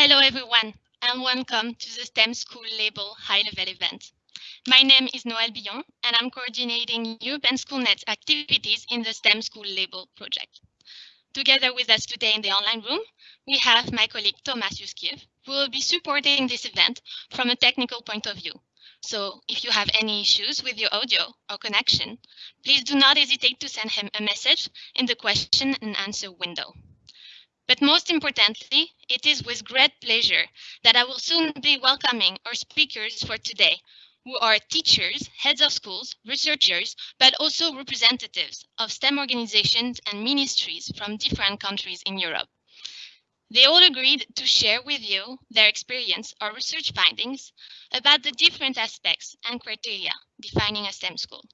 Hello everyone and welcome to the STEM School Label High Level event. My name is Noël Billon and I'm coordinating European SchoolNet activities in the STEM School Label project. Together with us today in the online room, we have my colleague Thomas Yuskiev, who will be supporting this event from a technical point of view. So if you have any issues with your audio or connection, please do not hesitate to send him a message in the question and answer window. But most importantly, it is with great pleasure that I will soon be welcoming our speakers for today, who are teachers, heads of schools, researchers, but also representatives of STEM organizations and ministries from different countries in Europe. They all agreed to share with you their experience or research findings about the different aspects and criteria defining a STEM school.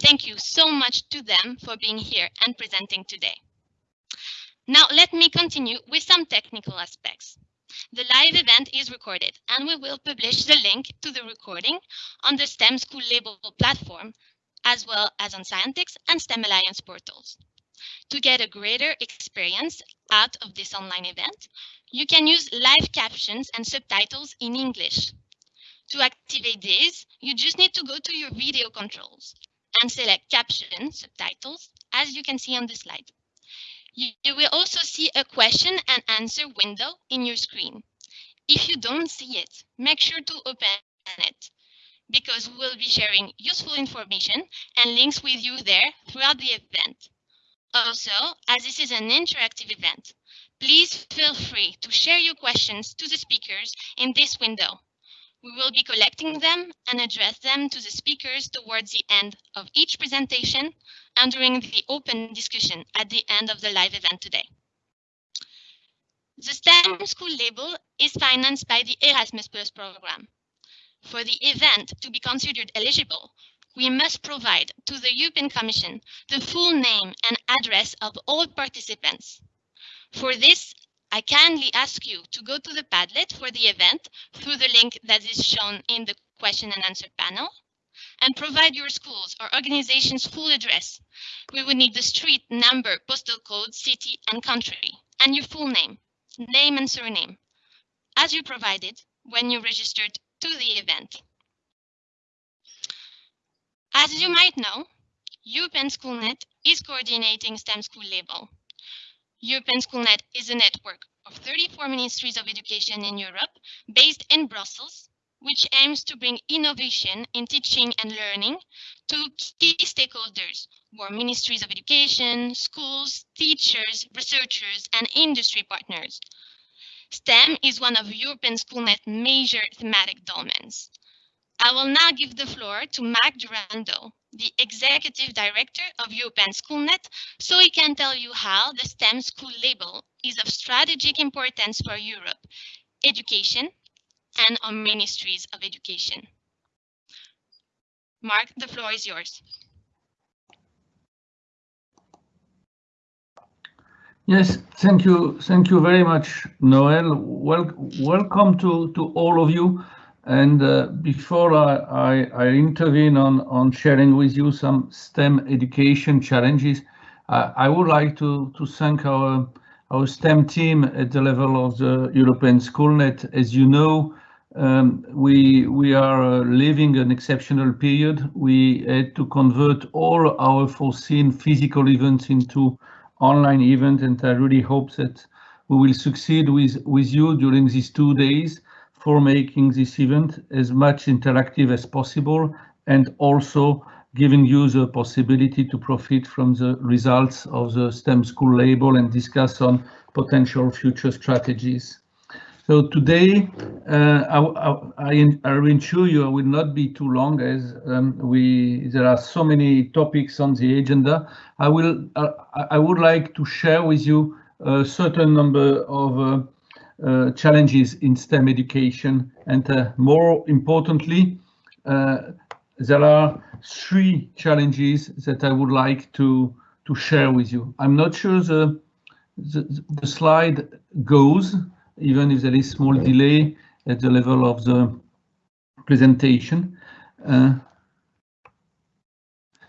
Thank you so much to them for being here and presenting today. Now let me continue with some technical aspects. The live event is recorded and we will publish the link to the recording on the STEM School Label platform, as well as on Scientix and STEM Alliance portals. To get a greater experience out of this online event, you can use live captions and subtitles in English. To activate these, you just need to go to your video controls and select caption subtitles, as you can see on the slide. You, will also see a question and answer window in your screen. If you don't see it, make sure to open it because we will be sharing useful information and links with you there throughout the event. Also, as this is an interactive event, please feel free to share your questions to the speakers in this window. We will be collecting them and address them to the speakers towards the end of each presentation and during the open discussion at the end of the live event today. The STEM School label is financed by the Erasmus Plus program. For the event to be considered eligible, we must provide to the European Commission the full name and address of all participants. For this, I kindly ask you to go to the Padlet for the event through the link that is shown in the question and answer panel and provide your schools or organization's full address. We would need the street, number, postal code, city, and country, and your full name, name and surname, as you provided when you registered to the event. As you might know, European SchoolNet is coordinating STEM School Label. European SchoolNet is a network of 34 ministries of education in Europe based in Brussels, which aims to bring innovation in teaching and learning to key stakeholders who are ministries of education, schools, teachers, researchers, and industry partners. STEM is one of European Schoolnet's major thematic domains. I will now give the floor to Marc Durando, the Executive Director of European SchoolNet, so he can tell you how the STEM school label is of strategic importance for Europe, education, and our ministries of education. Marc, the floor is yours. Yes, thank you. Thank you very much, Noel. Well, welcome to, to all of you. And uh, before I, intervene on, sharing with you some STEM education challenges, I would like to, thank our, our STEM team at the level of the European SchoolNet. As you know, um, we, are uh, living an exceptional period. We had to convert all our foreseen physical events into online events, and I really hope that we will succeed with, with you during these two days for making this event as much interactive as possible and also giving you the possibility to profit from the results of the STEM school label and discuss on potential future strategies. So today, uh, I, I, I, ensure you I will not be too long as um, we there are so many topics on the agenda. I will uh, I would like to share with you a certain number of uh, uh, challenges in STEM education. And uh, more importantly, uh, there are three challenges that I would like to, to share with you. I'm not sure the, the, the slide goes, even if there is small delay at the level of the presentation. Uh,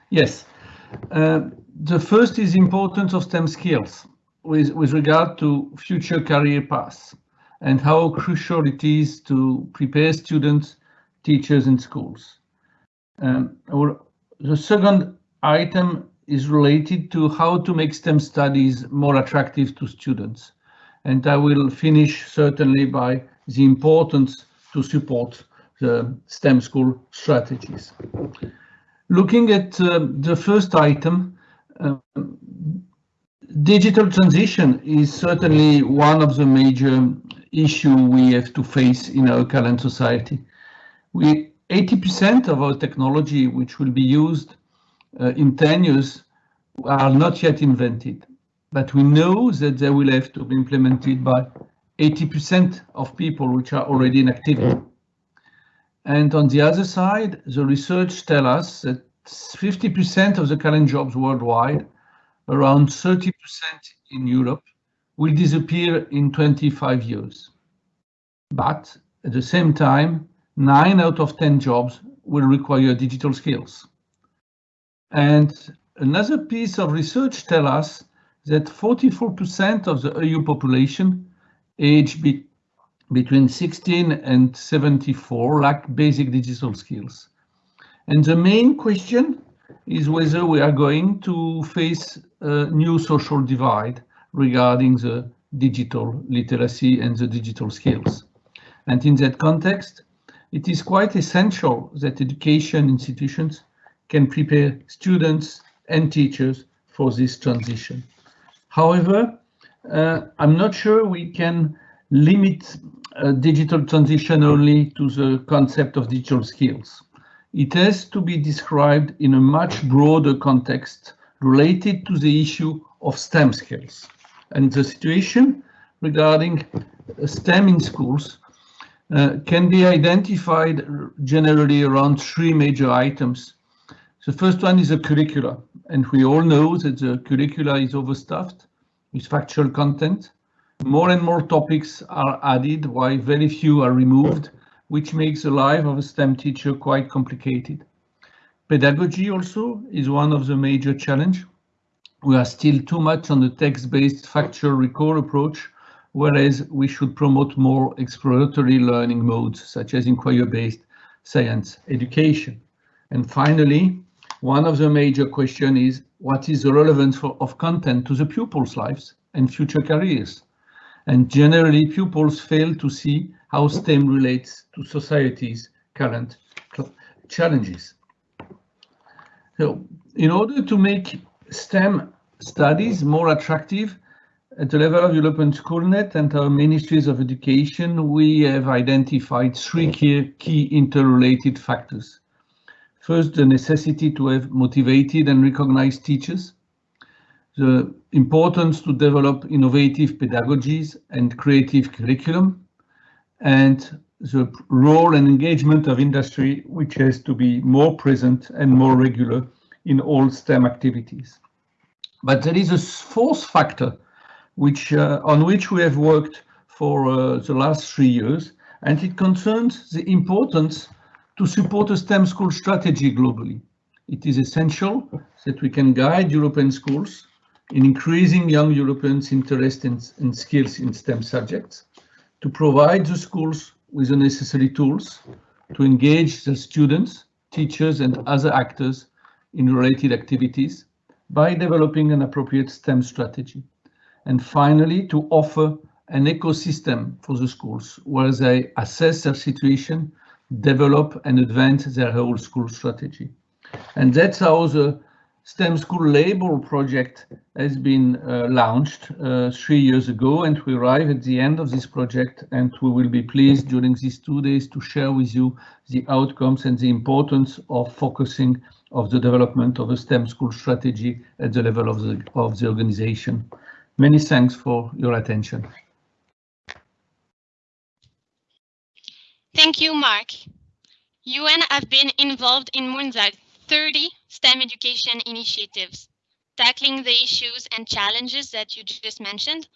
yes, uh, the first is importance of STEM skills with, with regard to future career paths. and how crucial it is to prepare students, teachers and schools. Um, our, the second item is related to how to make STEM studies more attractive to students. And I will finish certainly by the importance to support the STEM school strategies. Looking at uh, the first item, uh, digital transition is certainly one of the major issues we have to face in our current society. We 80% of our technology which will be used uh, in 10 years are not yet invented, but we know that they will have to be implemented by 80% of people which are already in activity. And on the other side, the research tells us that 50% of the current jobs worldwide, around 30% in Europe, will disappear in 25 years. But at the same time, nine out of 10 jobs will require digital skills. And another piece of research tell us that 44% of the EU population aged be between 16 and 74 lack basic digital skills. And the main question is whether we are going to face a new social divide regarding the digital literacy and the digital skills. And in that context, it is quite essential that education institutions can prepare students and teachers for this transition. However, uh, I'm not sure we can limit uh, digital transition only to the concept of digital skills. It has to be described in a much broader context related to the issue of STEM skills. And the situation regarding STEM in schools uh, can be identified generally around three major items. The first one is the curricula, and we all know that the curricula is overstuffed with factual content. More and more topics are added while very few are removed, which makes the life of a STEM teacher quite complicated. Pedagogy also is one of the major challenge. We are still too much on the text-based factual recall approach, whereas we should promote more exploratory learning modes, such as inquiry-based science education. And finally, one of the major question is what is the relevance for, of content to the pupils' lives and future careers? And generally, pupils fail to see how STEM relates to society's current challenges. So, in order to make STEM studies more attractive, at the level of European Schoolnet and our ministries of education, we have identified three key, key interrelated factors. First, the necessity to have motivated and recognized teachers, the importance to develop innovative pedagogies and creative curriculum, and the role and engagement of industry, which has to be more present and more regular in all STEM activities. But there is a fourth factor which uh, on which we have worked for uh, the last three years, and it concerns the importance to support a STEM school strategy globally. It is essential that we can guide European schools in increasing young Europeans' interest in, in skills in STEM subjects, to provide the schools with the necessary tools to engage the students, teachers and other actors in related activities by developing an appropriate STEM strategy and finally to offer an ecosystem for the schools where they assess their situation, develop and advance their whole school strategy. And that's how the STEM School Label project has been uh, launched uh, three years ago and we arrive at the end of this project and we will be pleased during these two days to share with you the outcomes and the importance of focusing of the development of a STEM school strategy at the level of the, of the organization. Many thanks for your attention. Thank you, Marc. EUN have been involved in than 30 STEM education initiatives, tackling the issues and challenges that you just mentioned,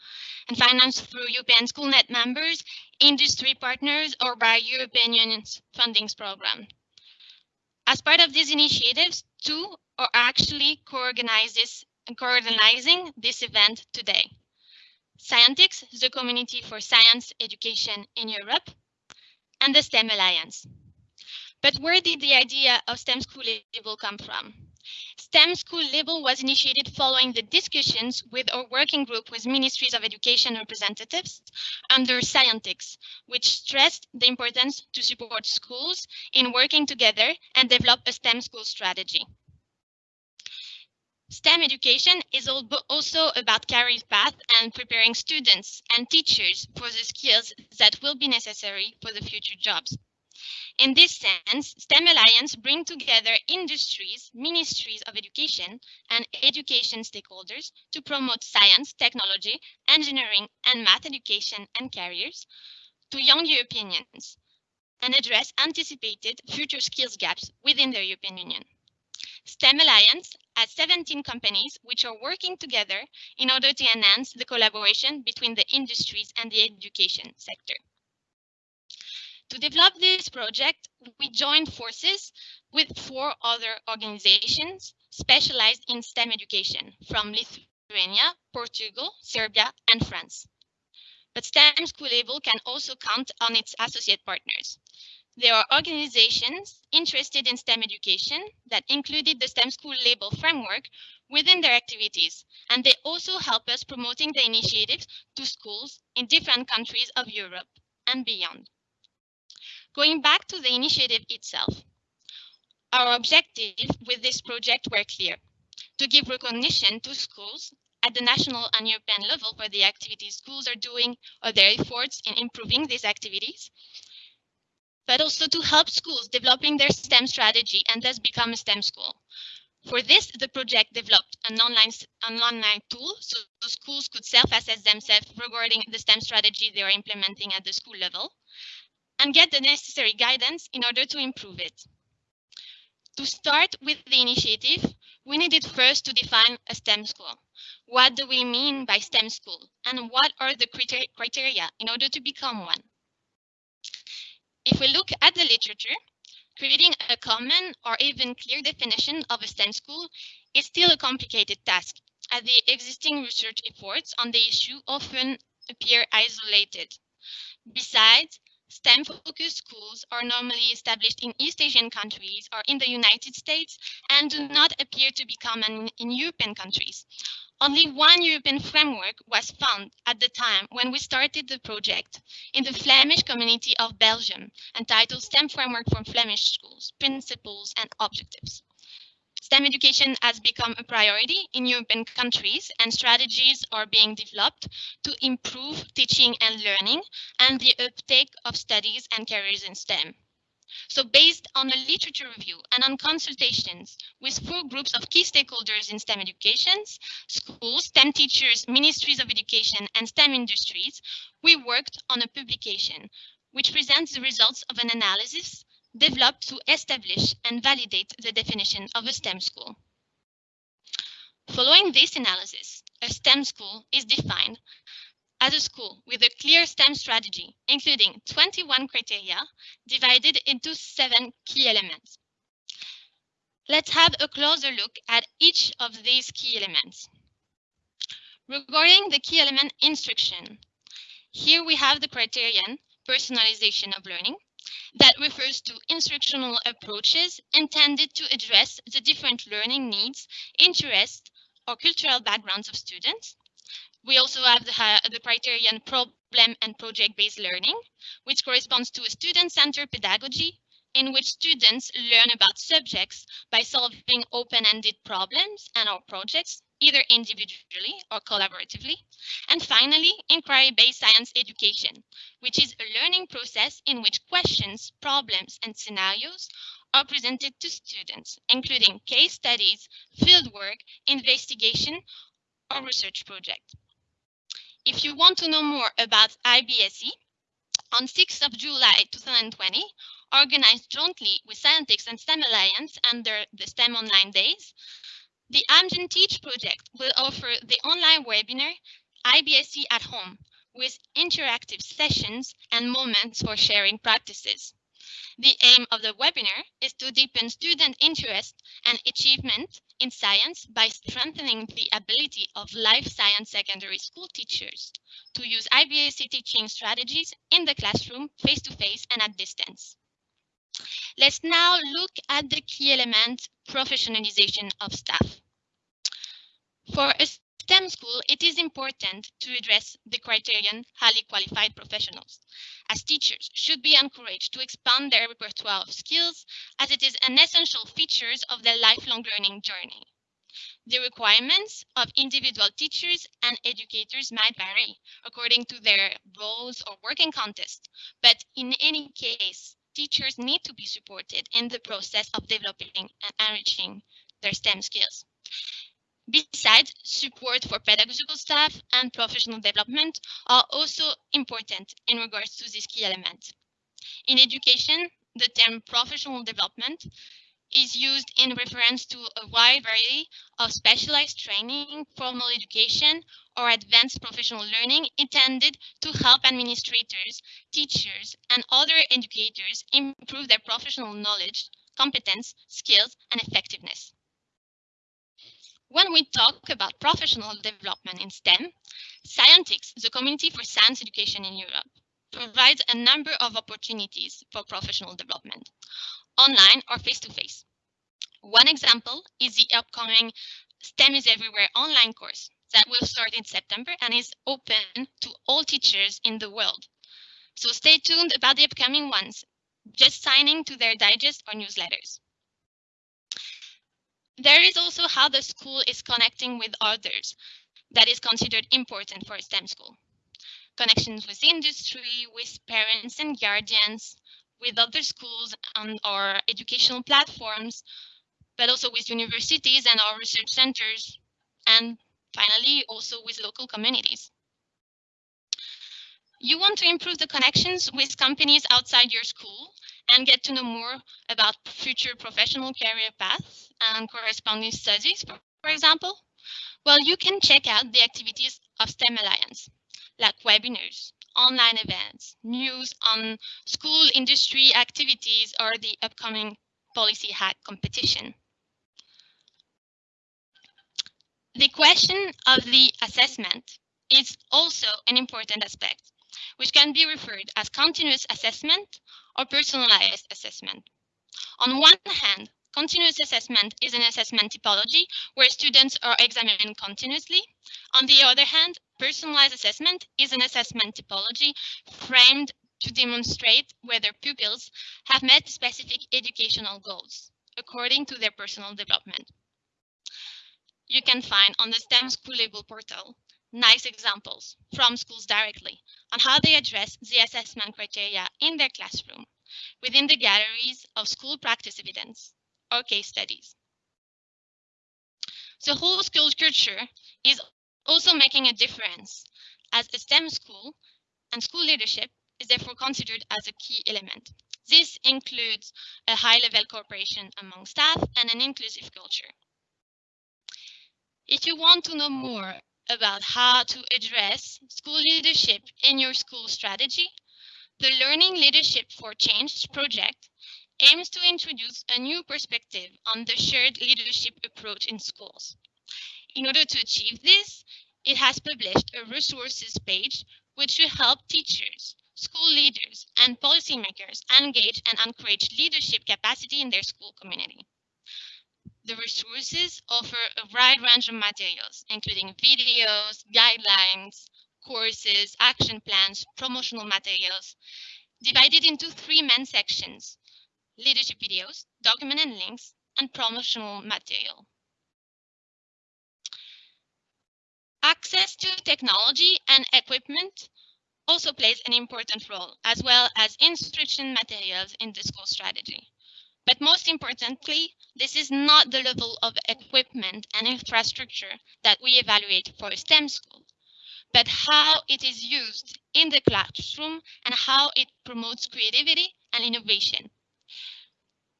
and financed through European SchoolNet members, industry partners, or by European Union's fundings program. As part of these initiatives, two are actually co-organizing this event today. Scientix, the community for science education in Europe, and the STEM Alliance. But where did the idea of STEM School Label come from? STEM School Label was initiated following the discussions with our working group with Ministries of Education representatives under Scientix, which stressed the importance to support schools in working together and develop a STEM school strategy. STEM education is also about career path and preparing students and teachers for the skills that will be necessary for the future jobs. In this sense, STEM Alliance bring together industries, ministries of education, and education stakeholders to promote science, technology, engineering, and math education and careers to young Europeans and address anticipated future skills gaps within the European Union. STEM Alliance has 17 companies which are working together in order to enhance the collaboration between the industries and the education sector. To develop this project, we joined forces with four other organizations specialized in STEM education from Lithuania, Portugal, Serbia, and France. But STEM School Label can also count on its associate partners. There are organizations interested in STEM education that included the STEM School Label framework within their activities, and they also help us promoting the initiatives to schools in different countries of Europe and beyond. Going back to the initiative itself, our objective with this project were clear, to give recognition to schools at the national and European level for the activities schools are doing or their efforts in improving these activities, but also to help schools developing their STEM strategy and thus become a STEM school. For this, the project developed an online, an online tool so schools could self-assess themselves regarding the STEM strategy they are implementing at the school level and get the necessary guidance in order to improve it. To start with the initiative, we needed first to define a STEM school. What do we mean by STEM school and what are the criteria in order to become one? If we look at the literature, creating a common or even clear definition of a STEM school is still a complicated task, as the existing research efforts on the issue often appear isolated. Besides, STEM-focused schools are normally established in East Asian countries or in the United States and do not appear to be common in European countries. Only one European framework was found at the time when we started the project in the Flemish community of Belgium, entitled STEM Framework for Flemish Schools, Principles and Objectives. STEM education has become a priority in European countries and strategies are being developed to improve teaching and learning and the uptake of studies and careers in STEM. So based on a literature review and on consultations with four groups of key stakeholders in STEM educations, schools, STEM teachers, ministries of education, and STEM industries, we worked on a publication which presents the results of an analysis developed to establish and validate the definition of a STEM school. Following this analysis, a STEM school is defined as a school with a clear STEM strategy, including 21 criteria divided into seven key elements. Let's have a closer look at each of these key elements. Regarding the key element instruction, here we have the criterion personalization of learning, that refers to instructional approaches intended to address the different learning needs, interests, or cultural backgrounds of students. We also have the, uh, the criterion problem and project-based learning, which corresponds to a student-centered pedagogy in which students learn about subjects by solving open-ended problems and or projects either individually or collaboratively. And finally, inquiry-based science education, which is a learning process in which questions, problems, and scenarios are presented to students, including case studies, fieldwork, investigation, or research project. If you want to know more about IBSE, on 6th of July 2020, organized jointly with Scientix and STEM Alliance under the STEM Online Days, the Amgen Teach project will offer the online webinar IBSE at home with interactive sessions and moments for sharing practices. The aim of the webinar is to deepen student interest and achievement in science by strengthening the ability of life science secondary school teachers to use IBSE teaching strategies in the classroom, face-to-face -face and at distance. Let's now look at the key element, professionalization of staff. For a STEM school, it is important to address the criterion highly qualified professionals, as teachers should be encouraged to expand their repertoire of skills as it is an essential feature of their lifelong learning journey. The requirements of individual teachers and educators might vary according to their roles or working context, but in any case, teachers need to be supported in the process of developing and enriching their STEM skills. Besides, support for pedagogical staff and professional development are also important in regards to this key element. In education, the term professional development is used in reference to a wide variety of specialized training, formal education, or advanced professional learning intended to help administrators, teachers, and other educators improve their professional knowledge, competence, skills, and effectiveness. When we talk about professional development in STEM, Scientix, the Community for Science Education in Europe, provides a number of opportunities for professional development, online or face-to-face. -face. One example is the upcoming STEM is Everywhere online course that will start in September and is open to all teachers in the world. So stay tuned about the upcoming ones, just signing to their digest or newsletters. There is also how the school is connecting with others that is considered important for a STEM school. Connections with industry, with parents and guardians, with other schools and our educational platforms, but also with universities and our research centers, and finally, also with local communities. You want to improve the connections with companies outside your school and get to know more about future professional career paths and corresponding studies, for example, well, you can check out the activities of STEM Alliance, like webinars, online events, news on school industry activities, or the upcoming policy hack competition. The question of the assessment is also an important aspect, which can be referred as continuous assessment or personalized assessment. On one hand, continuous assessment is an assessment typology where students are examined continuously. On the other hand, personalized assessment is an assessment typology framed to demonstrate whether pupils have met specific educational goals according to their personal development. You can find on the STEM School Label portal nice examples from schools directly on how they address the assessment criteria in their classroom within the galleries of school practice evidence or case studies. The whole school culture is also making a difference as a STEM school and school leadership is therefore considered as a key element. This includes a high-level cooperation among staff and an inclusive culture. If you want to know more about how to address school leadership in your school strategy, the Learning Leadership for Change project aims to introduce a new perspective on the shared leadership approach in schools. In order to achieve this, it has published a resources page which will help teachers, school leaders, and policymakers engage and encourage leadership capacity in their school community. The resources offer a wide range of materials, including videos, guidelines, courses, action plans, promotional materials, divided into three main sections, leadership videos, document and links, and promotional material. Access to technology and equipment also plays an important role, as well as instruction materials in the school strategy. But most importantly, this is not the level of equipment and infrastructure that we evaluate for a STEM school, but how it is used in the classroom and how it promotes creativity and innovation.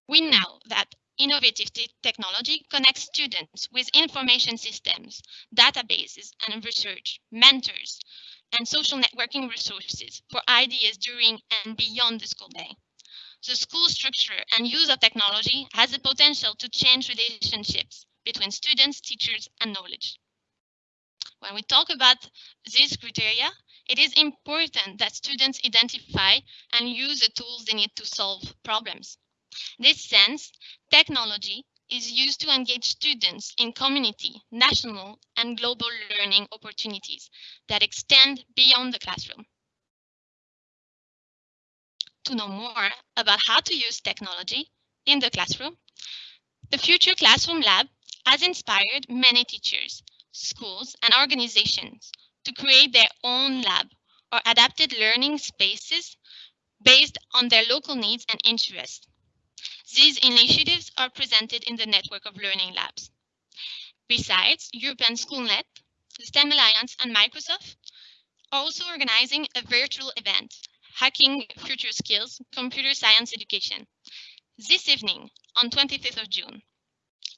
We know that innovative technology connects students with information systems, databases and research, mentors, and social networking resources for ideas during and beyond the school day. the school structure and use of technology has the potential to change relationships between students, teachers, and knowledge. When we talk about these criteria, it is important that students identify and use the tools they need to solve problems. In this sense, technology is used to engage students in community, national, and global learning opportunities that extend beyond the classroom. To know more about how to use technology in the classroom, the Future Classroom Lab has inspired many teachers, schools, and organizations to create their own lab or adapted learning spaces based on their local needs and interests. These initiatives are presented in the network of learning labs. Besides, European SchoolNet, the STEM Alliance and Microsoft are also organizing a virtual event, Hacking Future Skills, Computer Science Education, this evening on 25th of June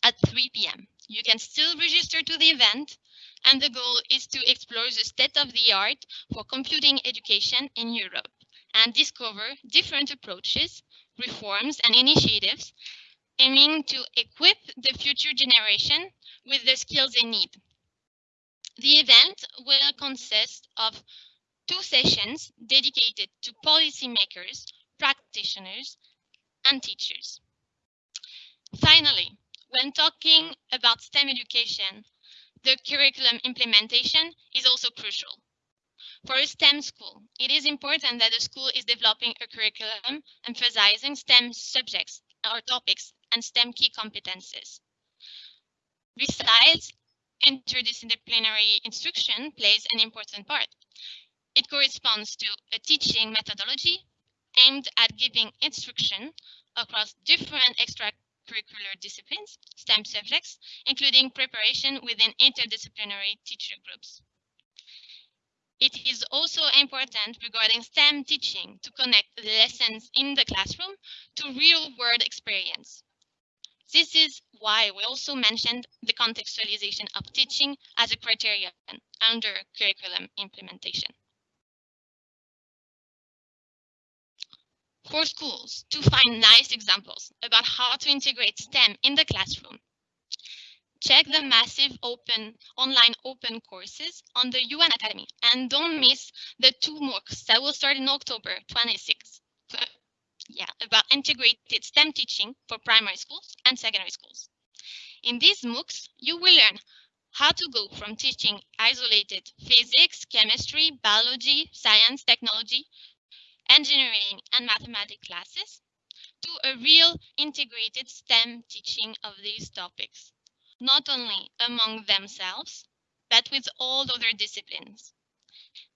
at 3 p.m. You can still register to the event and the goal is to explore the state of the art for computing education in Europe and discover different approaches reforms and initiatives aiming to equip the future generation with the skills they need. The event will consist of two sessions dedicated to policymakers, practitioners, and teachers. Finally, when talking about STEM education, the curriculum implementation is also crucial. For a STEM school, it is important that the school is developing a curriculum emphasizing STEM subjects or topics and STEM key competences. Besides, interdisciplinary instruction plays an important part. It corresponds to a teaching methodology aimed at giving instruction across different extracurricular disciplines, STEM subjects, including preparation within interdisciplinary teacher groups. It is also important regarding STEM teaching to connect lessons in the classroom to real world experience. This is why we also mentioned the contextualization of teaching as a criterion under curriculum implementation. For schools to find nice examples about how to integrate STEM in the classroom, check the massive open online open courses on the EUN Academy and don't miss the two MOOCs that will start in October 26th. Yeah, about integrated STEM teaching for primary schools and secondary schools. In these MOOCs, you will learn how to go from teaching isolated physics, chemistry, biology, science, technology, engineering, and mathematics classes to a real integrated STEM teaching of these topics not only among themselves, but with all other disciplines.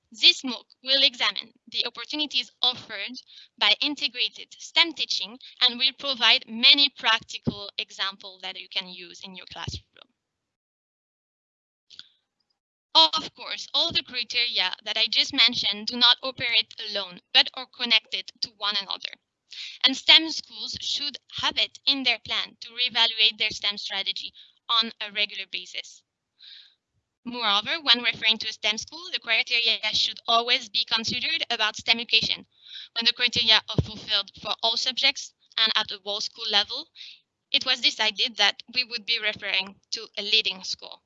This MOOC will examine the opportunities offered by integrated STEM teaching and will provide many practical examples that you can use in your classroom. Of course, all the criteria that I just mentioned do not operate alone, but are connected to one another. And STEM schools should have it in their plan to reevaluate their STEM strategy on a regular basis. Moreover, when referring to a STEM school, the criteria should always be considered about STEM education. When the criteria are fulfilled for all subjects and at the whole school level, it was decided that we would be referring to a leading school.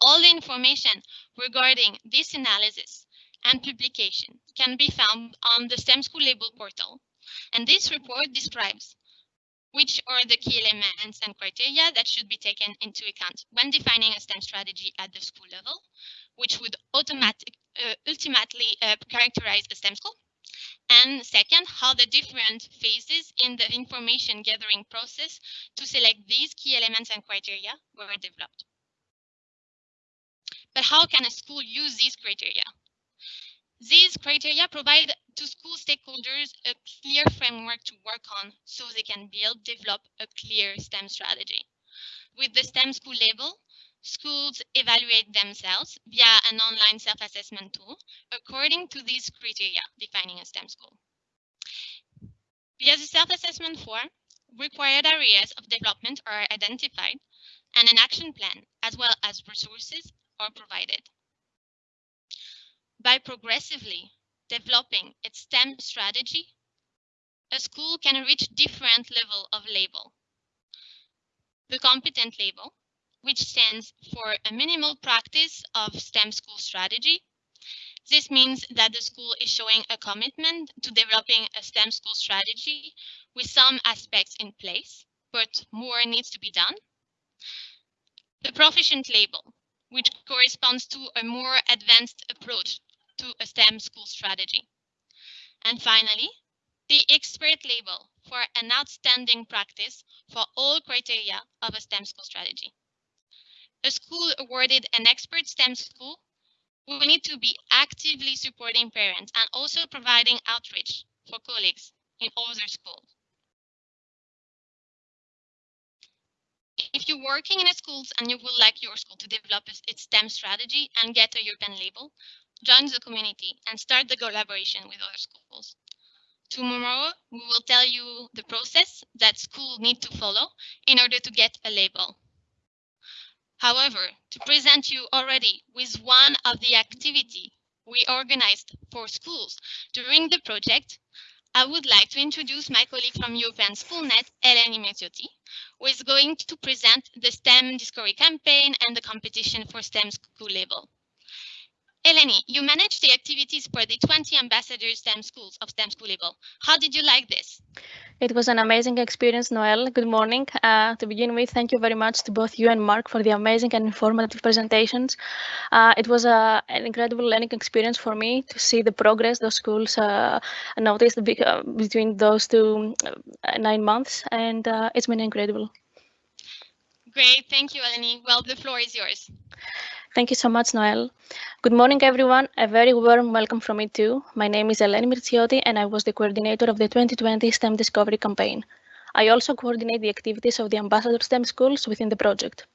All the information regarding this analysis and publication can be found on the STEM School Label portal. And this report describes which are the key elements and criteria that should be taken into account when defining a STEM strategy at the school level, which would automatic, uh, ultimately uh, characterize a STEM school. And second, how the different phases in the information gathering process to select these key elements and criteria were developed. But how can a school use these criteria? These criteria provide to school stakeholders a clear framework to work on so they can build, develop a clear STEM strategy. With the STEM school label, schools evaluate themselves via an online self-assessment tool according to these criteria defining a STEM school. Via the self-assessment form, required areas of development are identified and an action plan as well as resources are provided. By progressively developing its STEM strategy, a school can reach different level of label. The competent label, which stands for a minimal practice of STEM school strategy. This means that the school is showing a commitment to developing a STEM school strategy with some aspects in place, but more needs to be done. The proficient label, which corresponds to a more advanced approach to a STEM school strategy. And finally, the expert label for an outstanding practice for all criteria of a STEM school strategy. A school awarded an expert STEM school will need to be actively supporting parents and also providing outreach for colleagues in other schools. If you're working in a schools and you would like your school to develop its STEM strategy and get a European label, join the community and start the collaboration with other schools. Tomorrow, we will tell you the process that school need to follow in order to get a label. However, to present you already with one of the activity we organized for schools during the project, I would like to introduce my colleague from European SchoolNet, Eleni Mirtiotti, who is going to present the STEM Discovery campaign and the competition for STEM school label. Eleni, you manage the activities for the 20 ambassadors STEM schools of STEM School Label. How did you like this? It was an amazing experience, Noel. Good morning. Uh, to begin with, thank you very much to both you and Marc for the amazing and informative presentations. Uh, it was a, an incredible learning experience for me to see the progress those schools uh, noticed uh, between those two uh, nine months, and uh, it's been incredible. Great, thank you, Eleni. Well, the floor is yours. Thank you so much, Noel. Good morning, everyone. A very warm welcome from me too. My name is Eleni Mirtsiotti, and I was the coordinator of the 2020 STEM Discovery campaign. I also coordinate the activities of the Ambassador STEM schools within the project.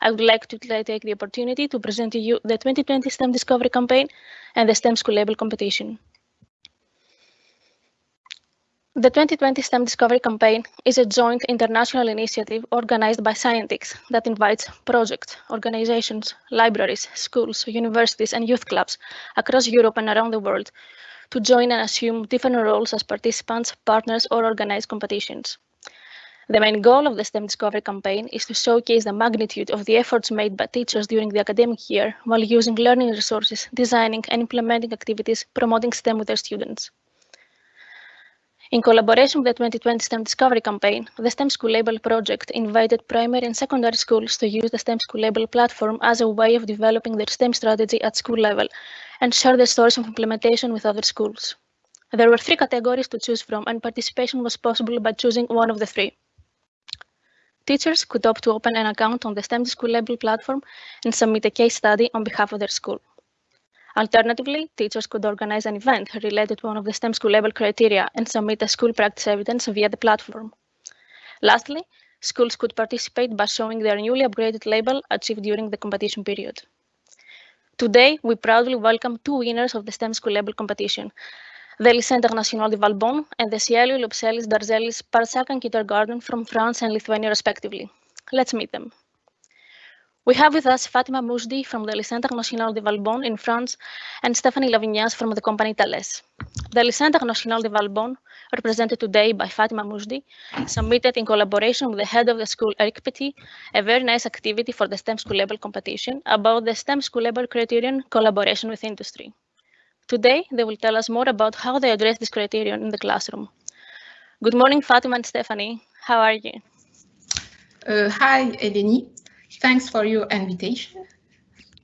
I would like to take the opportunity to present to you the 2020 STEM Discovery campaign and the STEM School Label competition. The 2020 STEM Discovery Campaign is a joint international initiative organized by Scientix that invites projects, organizations, libraries, schools, universities, and youth clubs across Europe and around the world to join and assume different roles as participants, partners, or organize competitions. The main goal of the STEM Discovery campaign is to showcase the magnitude of the efforts made by teachers during the academic year while using learning resources, designing and implementing activities promoting STEM with their students. In collaboration with the 2020 STEM Discovery Campaign, the STEM School Label project invited primary and secondary schools to use the STEM School Label platform as a way of developing their STEM strategy at school level and share their stories of implementation with other schools. There were three categories to choose from and participation was possible by choosing one of the three. Teachers could opt to open an account on the STEM School Label platform and submit a case study on behalf of their school. Alternatively, teachers could organize an event related to one of the STEM school label criteria and submit a school practice evidence via the platform. Lastly, schools could participate by showing their newly upgraded label achieved during the competition period. Today, we proudly welcome two winners of the STEM school label competition, the Lycée International de Valbonne and the Cielo Lopselis Darzelis Parsakan Kindergarten from France and Lithuania respectively. Let's meet them. We have with us Fatima Moujdi from the Lycée International de Valbonne in France and Stephanie Lavignas from the company Thales. The Lycée International de Valbonne, represented today by Fatima Moujdi, submitted in collaboration with the head of the school, Eric Petit, a very nice activity for the STEM school label competition about the STEM school label criterion collaboration with industry. Today, they will tell us more about how they address this criterion in the classroom. Good morning, Fatima and Stephanie. How are you? Uh, hi, Eleni. Thanks for your invitation.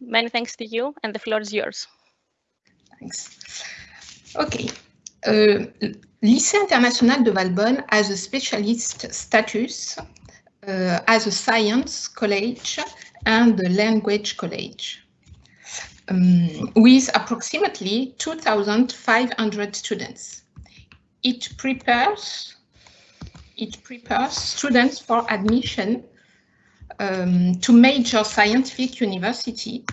Many thanks to you, and the floor is yours. Thanks. Okay. Uh, Lycée International de Valbonne has a specialist status uh, as a science college and a language college. Um, with approximately 2,500 students. It prepares, it prepares students for admission um, to major scientific university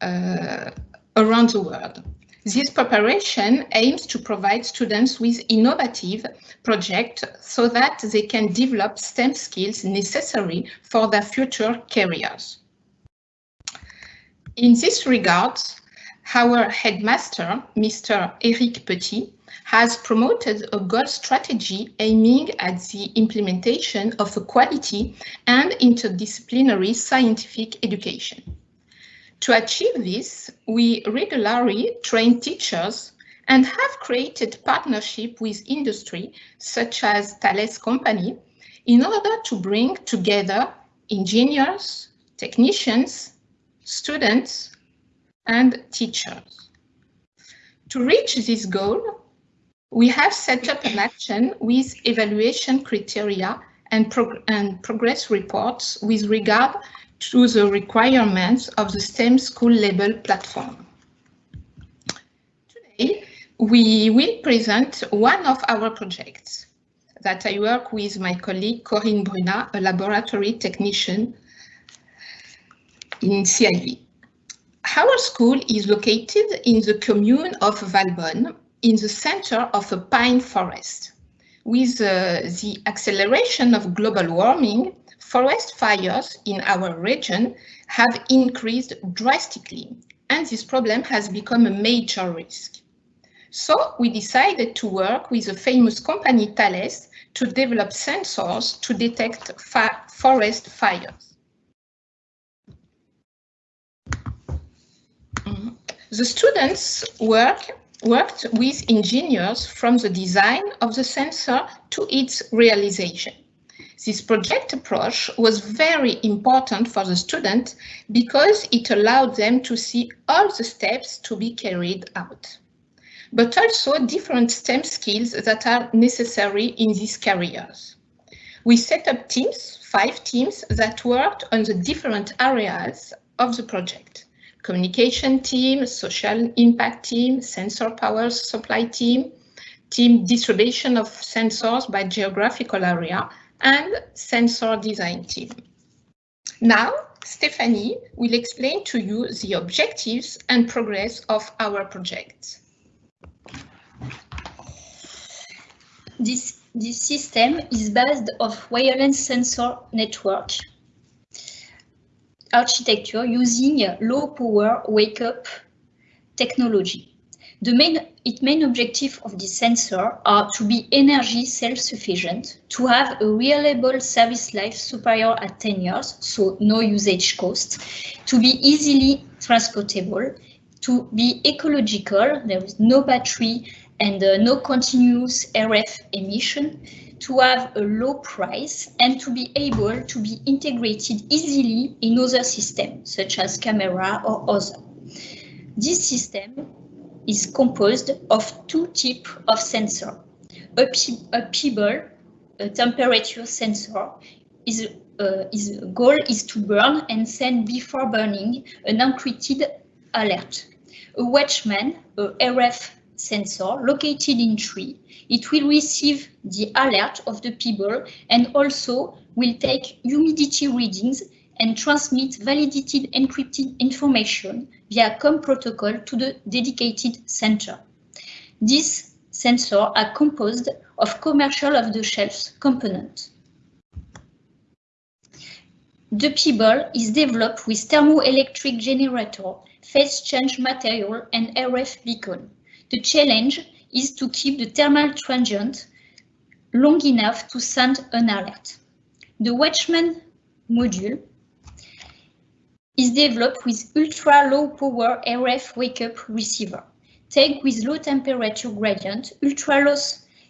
uh, around the world. This preparation aims to provide students with innovative projects so that they can develop STEM skills necessary for their future careers. In this regard, Our headmaster, Mr. Eric Petit, has promoted a goal strategy aiming at the implementation of a quality and interdisciplinary scientific education. To achieve this, we regularly train teachers and have created partnership with industry such as Thales Company in order to bring together engineers, technicians, students, and teachers. To reach this goal, we have set up an action with evaluation criteria and, prog and progress reports with regard to the requirements of the STEM school label platform. Today, we will present one of our projects that I work with my colleague Corinne Bruna, a laboratory technician in CIV. Our school is located in the commune of Valbonne, in the center of a pine forest. With uh, the acceleration of global warming, forest fires in our region have increased drastically, and this problem has become a major risk. So we decided to work with the famous company Thales to develop sensors to detect forest fires. Mm-hmm. The students work, worked with engineers from the design of the sensor to its realization. This project approach was very important for the student because it allowed them to see all the steps to be carried out but also different STEM skills that are necessary in these careers. We set up teams, five teams, that worked on the different areas of the project. Communication team, social impact team, sensor power supply team, team distribution of sensors by geographical area, and sensor design team. Now, Stephanie will explain to you the objectives and progress of our project. This, this system is based of wireless sensor network architecture using low power wake up technology. The main, its main objective of this sensor are to be energy self-sufficient, to have a reliable service life superior at 10 years, so no usage cost, to be easily transportable, to be ecological, there is no battery and uh, no continuous RF emission, to have a low price and to be able to be integrated easily in other systems, such as camera or other. This system is composed of two types of sensor. A, a pebble, a temperature sensor, is, uh, is goal is to burn and send before burning an encrypted alert. A watchman, a RF sensor located in tree. It will receive the alert of the pebble and also will take humidity readings and transmit validated encrypted information via COM protocol to the dedicated center. These sensors are composed of commercial off-the-shelf components. The pebble is developed with thermoelectric generator, phase change material and RF beacon. The challenge is to keep the thermal transient long enough to send an alert. The Watchman module is developed with ultra-low power RF wake-up receiver. Take with low temperature gradient, ultra-low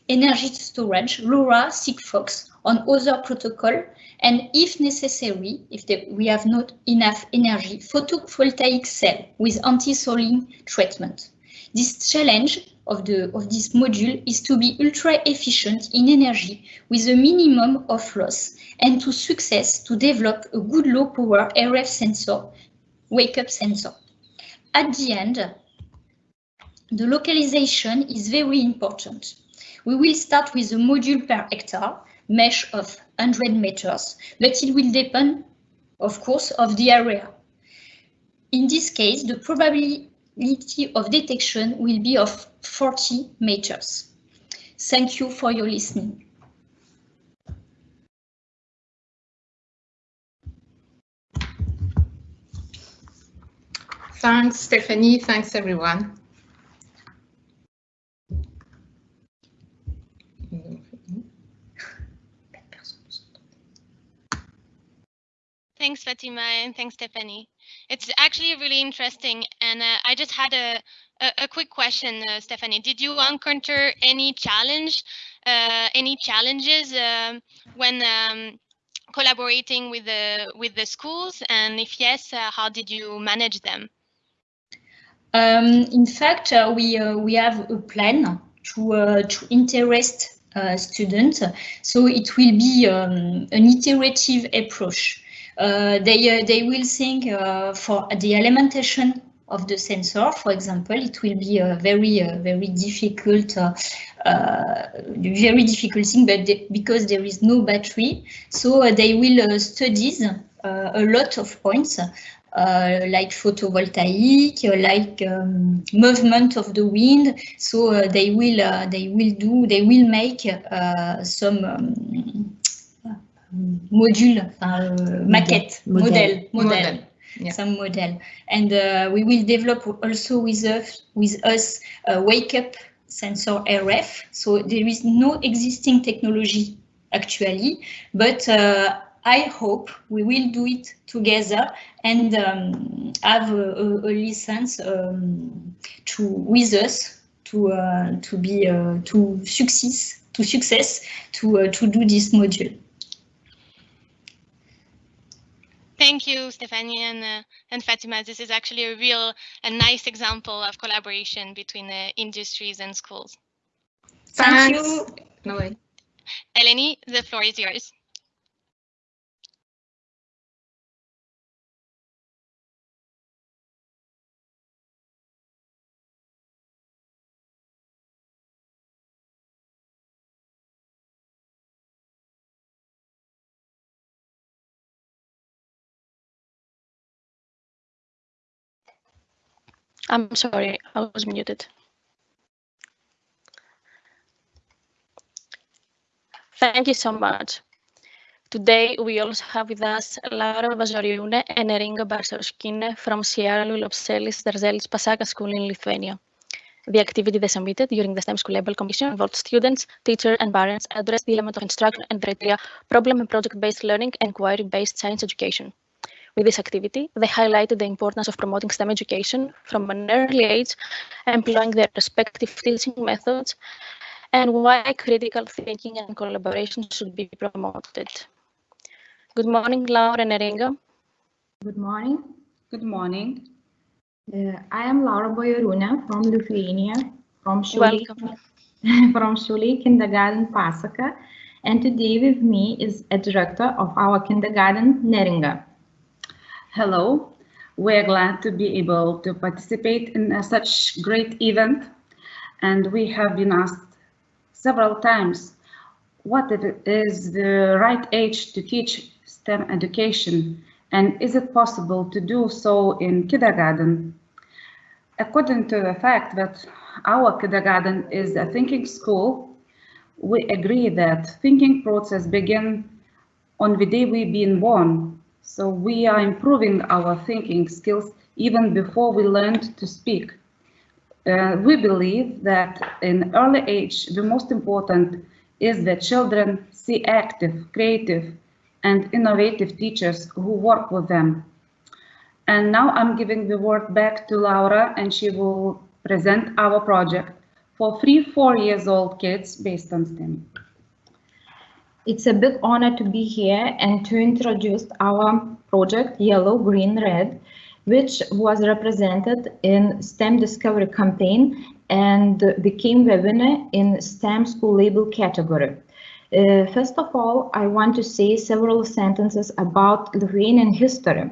energy storage, LoRa, Sigfox on other protocol, and if necessary, if the, we have not enough energy, photovoltaic cell with anti-soiling treatment. This challenge of, the, of this module is to be ultra efficient in energy with a minimum of loss and to success to develop a good low power RF sensor, wake up sensor. At the end, the localization is very important. We will start with a module per hectare, mesh of 100 meters, but it will depend, of course, of the area. In this case, the probability probability of detection will be of 40 meters. Thank you for your listening. Thanks, Stephanie. Thanks, everyone. Thanks, Fatima, and thanks, Stephanie. It's actually really interesting, and uh, I just had a, a, a quick question, uh, Stephanie. Did you encounter any challenge, uh, any challenges um, when um, collaborating with the with the schools, and if yes, uh, how did you manage them? Um, in fact, uh, we uh, we have a plan to to interest students, so it will be um, an iterative approach. Uh, they, uh, they will think uh, for the alimentation of the sensor, for example, it will be a very, very difficult, very difficult thing, but because there is no battery, so they will study a lot of points uh, like photovoltaic, uh, like um, movement of the wind. So uh, they will they will do they will make some um, module, uh, maquette, model, model, model, model. Yeah. some model. And uh, we will develop also with us, with us a wake up sensor RF. So there is no existing technology actually, but uh, I hope we will do it together and um, have a, a, a license um, to with us to uh, to be uh, to success to success to uh, to do this module. Thank you, Stephanie and, uh, and Fatima. This is actually a real and nice example of collaboration between uh, industries and schools. Thank you. No way. Eleni, the floor is yours. I'm sorry, I was muted. Thank you so much. Today, we also have with us Laura Vazoriune and Neringa Barsauskine from Sierra Lulopselis Darzelis Pasaka School in Lithuania. The activity they submitted during the STEM School Label Commission involved students, teachers, and parents address the element of instruction and criteria, problem and project-based learning, and inquiry-based science education. With this activity, they highlighted the importance of promoting STEM education from an early age, employing their respective teaching methods, and why critical thinking and collaboration should be promoted. Good morning, Laura and Neringa. Good morning. Good morning. Uh, I am Laura Boyoruna from Lithuania, from Shuli, from Shuli Kindergarten Pasaka, and today with me is a director of our kindergarten, Neringa. Hello, we're glad to be able to participate in a such great event. And we have been asked several times what is the right age to teach STEM education? And is it possible to do so in kindergarten? According to the fact that our kindergarten is a thinking school, we agree that thinking process begin on the day we've been born so we are improving our thinking skills even before we learned to speak. Uh, we believe that in early age, the most important is that children see active, creative, and innovative teachers who work with them. And now I'm giving the word back to Laura and she will present our project for three, four years old kids based on STEM. It's a big honor to be here and to introduce our project Yellow, Green, Red, which was represented in STEM Discovery campaign and became the winner in STEM School Label category. Uh, first of all, I want to say several sentences about Lithuanian history.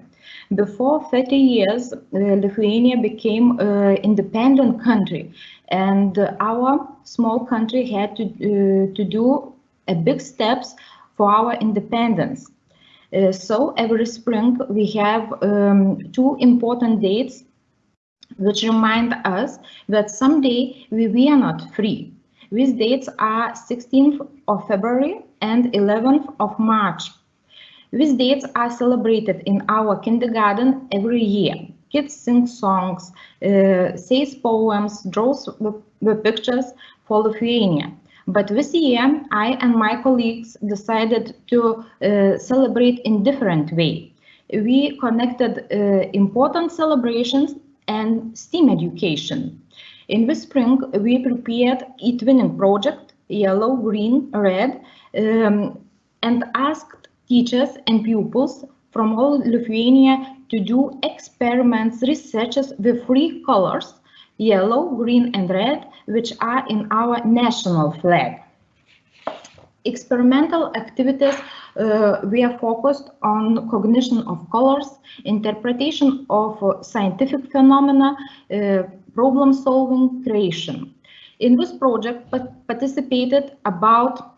Before 30 years, uh, Lithuania became an independent country and our small country had to, uh, to do a big steps for our independence. Uh, so every spring we have um, two important dates which remind us that someday we were not free. These dates are 16th of February and 11th of March. These dates are celebrated in our kindergarten every year. kids sing songs, uh, says poems, draws the, the pictures for Lithuania. But this year, I and my colleagues decided to uh, celebrate in different way. We connected uh, important celebrations and STEAM education. In the spring, we prepared eTwinning project, yellow, green, red, um, and asked teachers and pupils from all Lithuania to do experiments, researches with three colors, yellow, green, and red, which are in our national flag. Experimental activities uh, we are focused on cognition of colors, interpretation of uh, scientific phenomena, uh, problem solving, creation. In this project participated about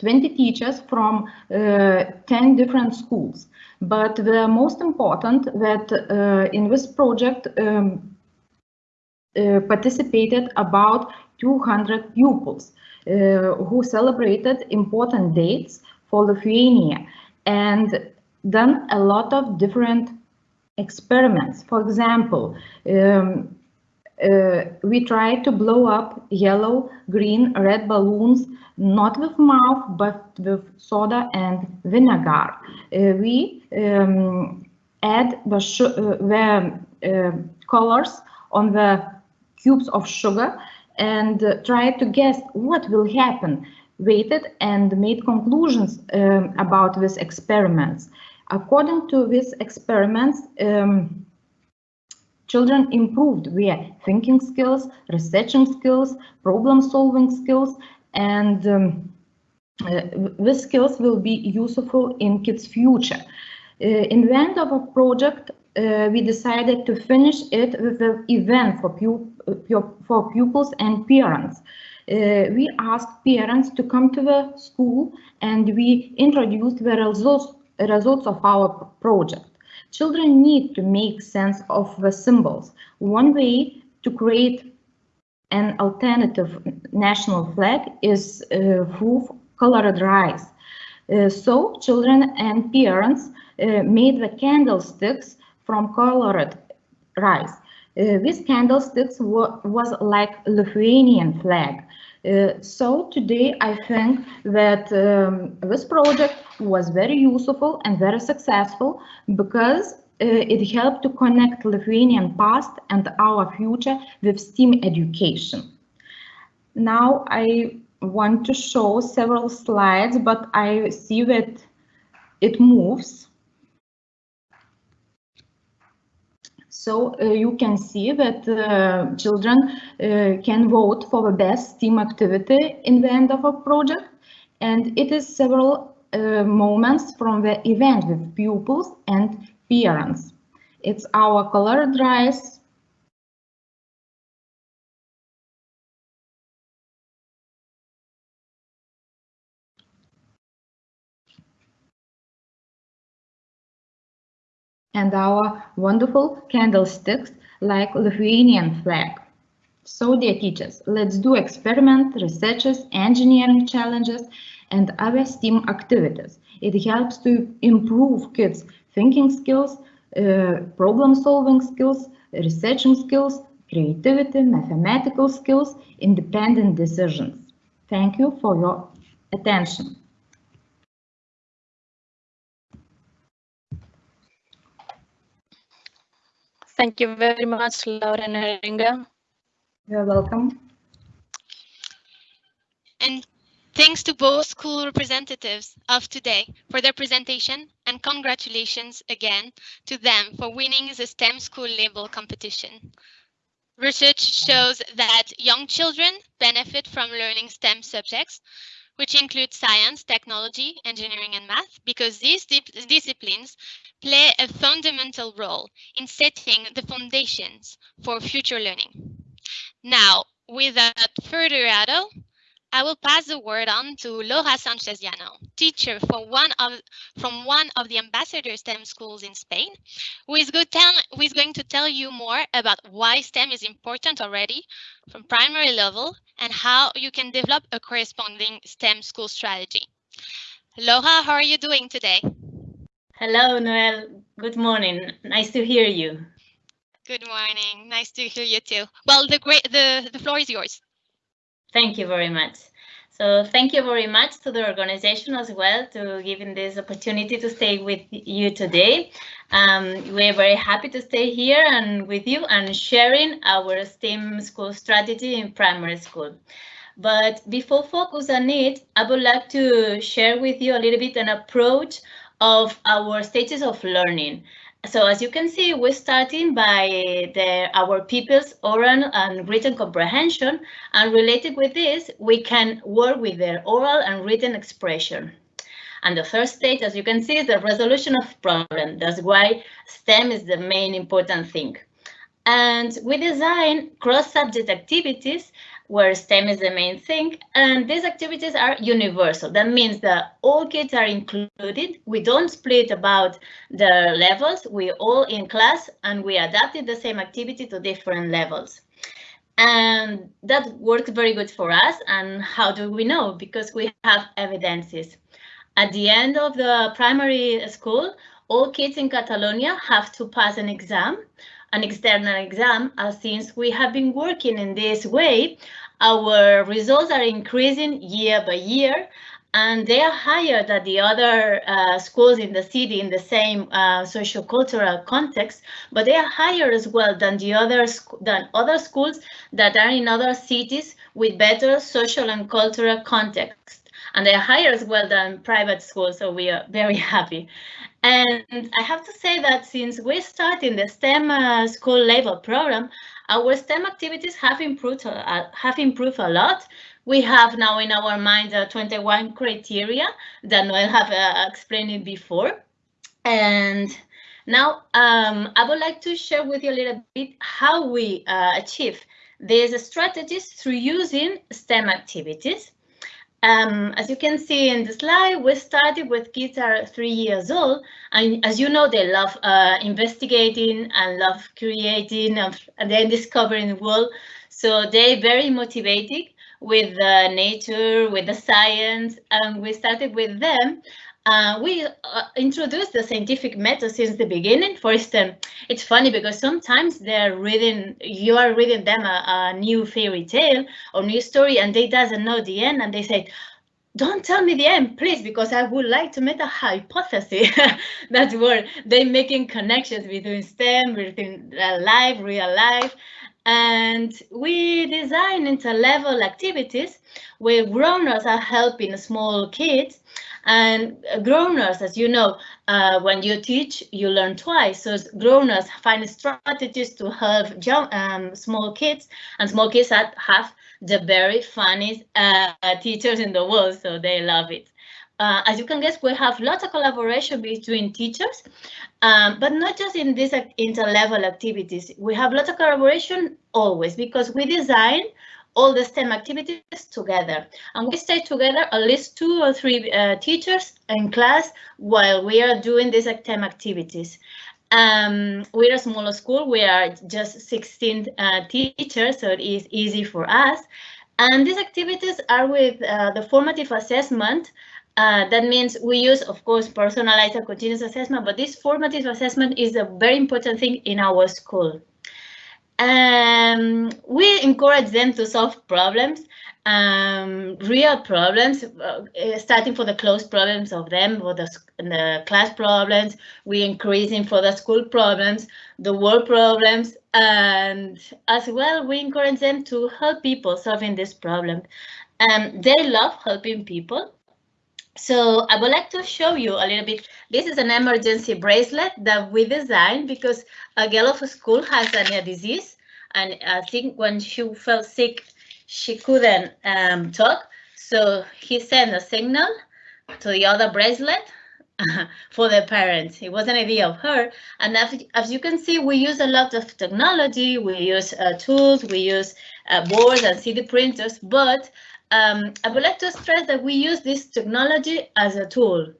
20 teachers from uh, 10 different schools. But the most important that uh, in this project um, participated about 200 pupils uh, who celebrated important dates for Lithuania and done a lot of different experiments. For example, um, uh, we tried to blow up yellow, green, red balloons, not with mouth, but with soda and vinegar. Uh, we um, add the, uh, the uh, colors on the cubes of sugar and uh, tried to guess what will happen, waited and made conclusions um, about these experiments. According to these experiments, um, children improved their thinking skills, researching skills, problem solving skills, and um, uh, these skills will be useful in kids' future. Uh, in the end of a project, uh, we decided to finish it with an event for, pu for pupils and parents. Uh, we asked parents to come to the school and we introduced the results, results of our project. Children need to make sense of the symbols. One way to create an alternative national flag is uh, colored rice. Uh, so children and parents uh, made the candlesticks from colored rice. Uh, these candlesticks was like Lithuanian flag. Uh, so today I think that um, this project was very useful and very successful because uh, it helped to connect Lithuanian past and our future with STEAM education. Now I want to show several slides, but I see that it moves. So uh, you can see that uh, children uh, can vote for the best team activity in the end of a project. And it is several moments from the event with pupils and parents. It's our color rice. And our wonderful candlesticks like Lithuanian flag. So dear teachers, let's do experiment, researches, engineering challenges and other STEAM activities. It helps to improve kids' thinking skills, uh, problem solving skills, researching skills, creativity, mathematical skills, independent decisions. Thank you for your attention. Thank you very much, Laura Neringa. You're welcome. And thanks to both school representatives of today for their presentation and congratulations again to them for winning the STEM school label competition. Research shows that young children benefit from learning STEM subjects, which include science, technology, engineering, and math, because these disciplines play a fundamental role in setting the foundations for future learning. Now, without further ado, I will pass the word on to Laura Sanchez Llano, teacher for one of, from one of the ambassador STEM schools in Spain, who is, tell, who is going to tell you more about why STEM is important already from primary level and how you can develop a corresponding STEM school strategy. Laura, how are you doing today? Hello, Noel. Good morning. Nice to hear you. Good morning. Nice to hear you too. Well, the great the the floor is yours. Thank you very much. So thank you very much to the organization as well to giving this opportunity to stay with you today. Um, we're very happy to stay here and with you and sharing our STEAM school strategy in primary school. But before focus on it, I would like to share with you a little bit an approach of our stages of learning. So as you can see, we're starting by eh, the, our pupils' oral and written comprehension, and related with this, we can work with their oral and written expression. And the first stage, as you can see, is the resolution of problem. That's why STEM is the main important thing. And we design cross-subject activities where STEM is the main thing. And these activities are universal. That means that all kids are included. We don't split about the levels. We all in class and we adapted the same activity to different levels. And that works very good for us. And how do we know? Because we have evidences. At the end of the primary school, all kids in Catalonia have to pass an exam an external exam, uh, since we have been working in this way, our results are increasing year by year and they are higher than the other uh, schools in the city in the same uh, socio-cultural context, but they are higher as well than the other than other schools that are in other cities with better social and cultural context. And they are higher as well than private schools, so we are very happy. And I have to say that since we started the STEM uh, school label program, our STEM activities have improved uh, have improved a lot. We have now in our mind uh, 21 criteria that Noel have uh, explained before. And now um, I would like to share with you a little bit how we uh, achieve these strategies through using STEM activities. Um, as you can see in the slide, we started with kids are three years old, and as you know, they love uh, investigating and love creating and, and then discovering the world. So they're very motivated with uh, nature, with the science, and we started with them. Uh, we uh, introduced the scientific method since the beginning. For instance, it's funny because sometimes they're reading, you are reading them a, a new fairy tale or new story and they doesn't know the end and they say, don't tell me the end, please, because I would like to make a hypothesis. That's where they're making connections between STEM, between life, real life. And we design inter-level activities where grown-ups are helping small kids and grown-ups, as you know, uh, when you teach, you learn twice. So grown-ups find strategies to help um, small kids, and small kids have the very funniest uh, teachers in the world, so they love it. Uh, as you can guess, we have lots of collaboration between teachers, um, but not just in these inter-level activities. We have lots of collaboration always because we design all the STEM activities together. And we stay together at least two or three uh, teachers in class while we are doing these STEM activities. Um, we're a smaller school, we are just 16 uh, teachers, so it is easy for us. And these activities are with uh, the formative assessment. Uh, that means we use, of course, personalized and continuous assessment, but this formative assessment is a very important thing in our school. Um, we encourage them to solve problems, um, real problems, uh, starting for the close problems of them, for the, the class problems, we increasing for the school problems, the world problems, and as well, we encourage them to help people solving this problem. Um, they love helping people. So I would like to show you a little bit. This is an emergency bracelet that we designed because a girl of school has a disease. And I think when she felt sick, she couldn't um, talk. So he sent a signal to the other bracelet for the parents. It was an idea of her. And as, as you can see, we use a lot of technology. We use uh, tools, we use uh, boards and 3D printers, but um, I would like to stress that we use this technology as a tool,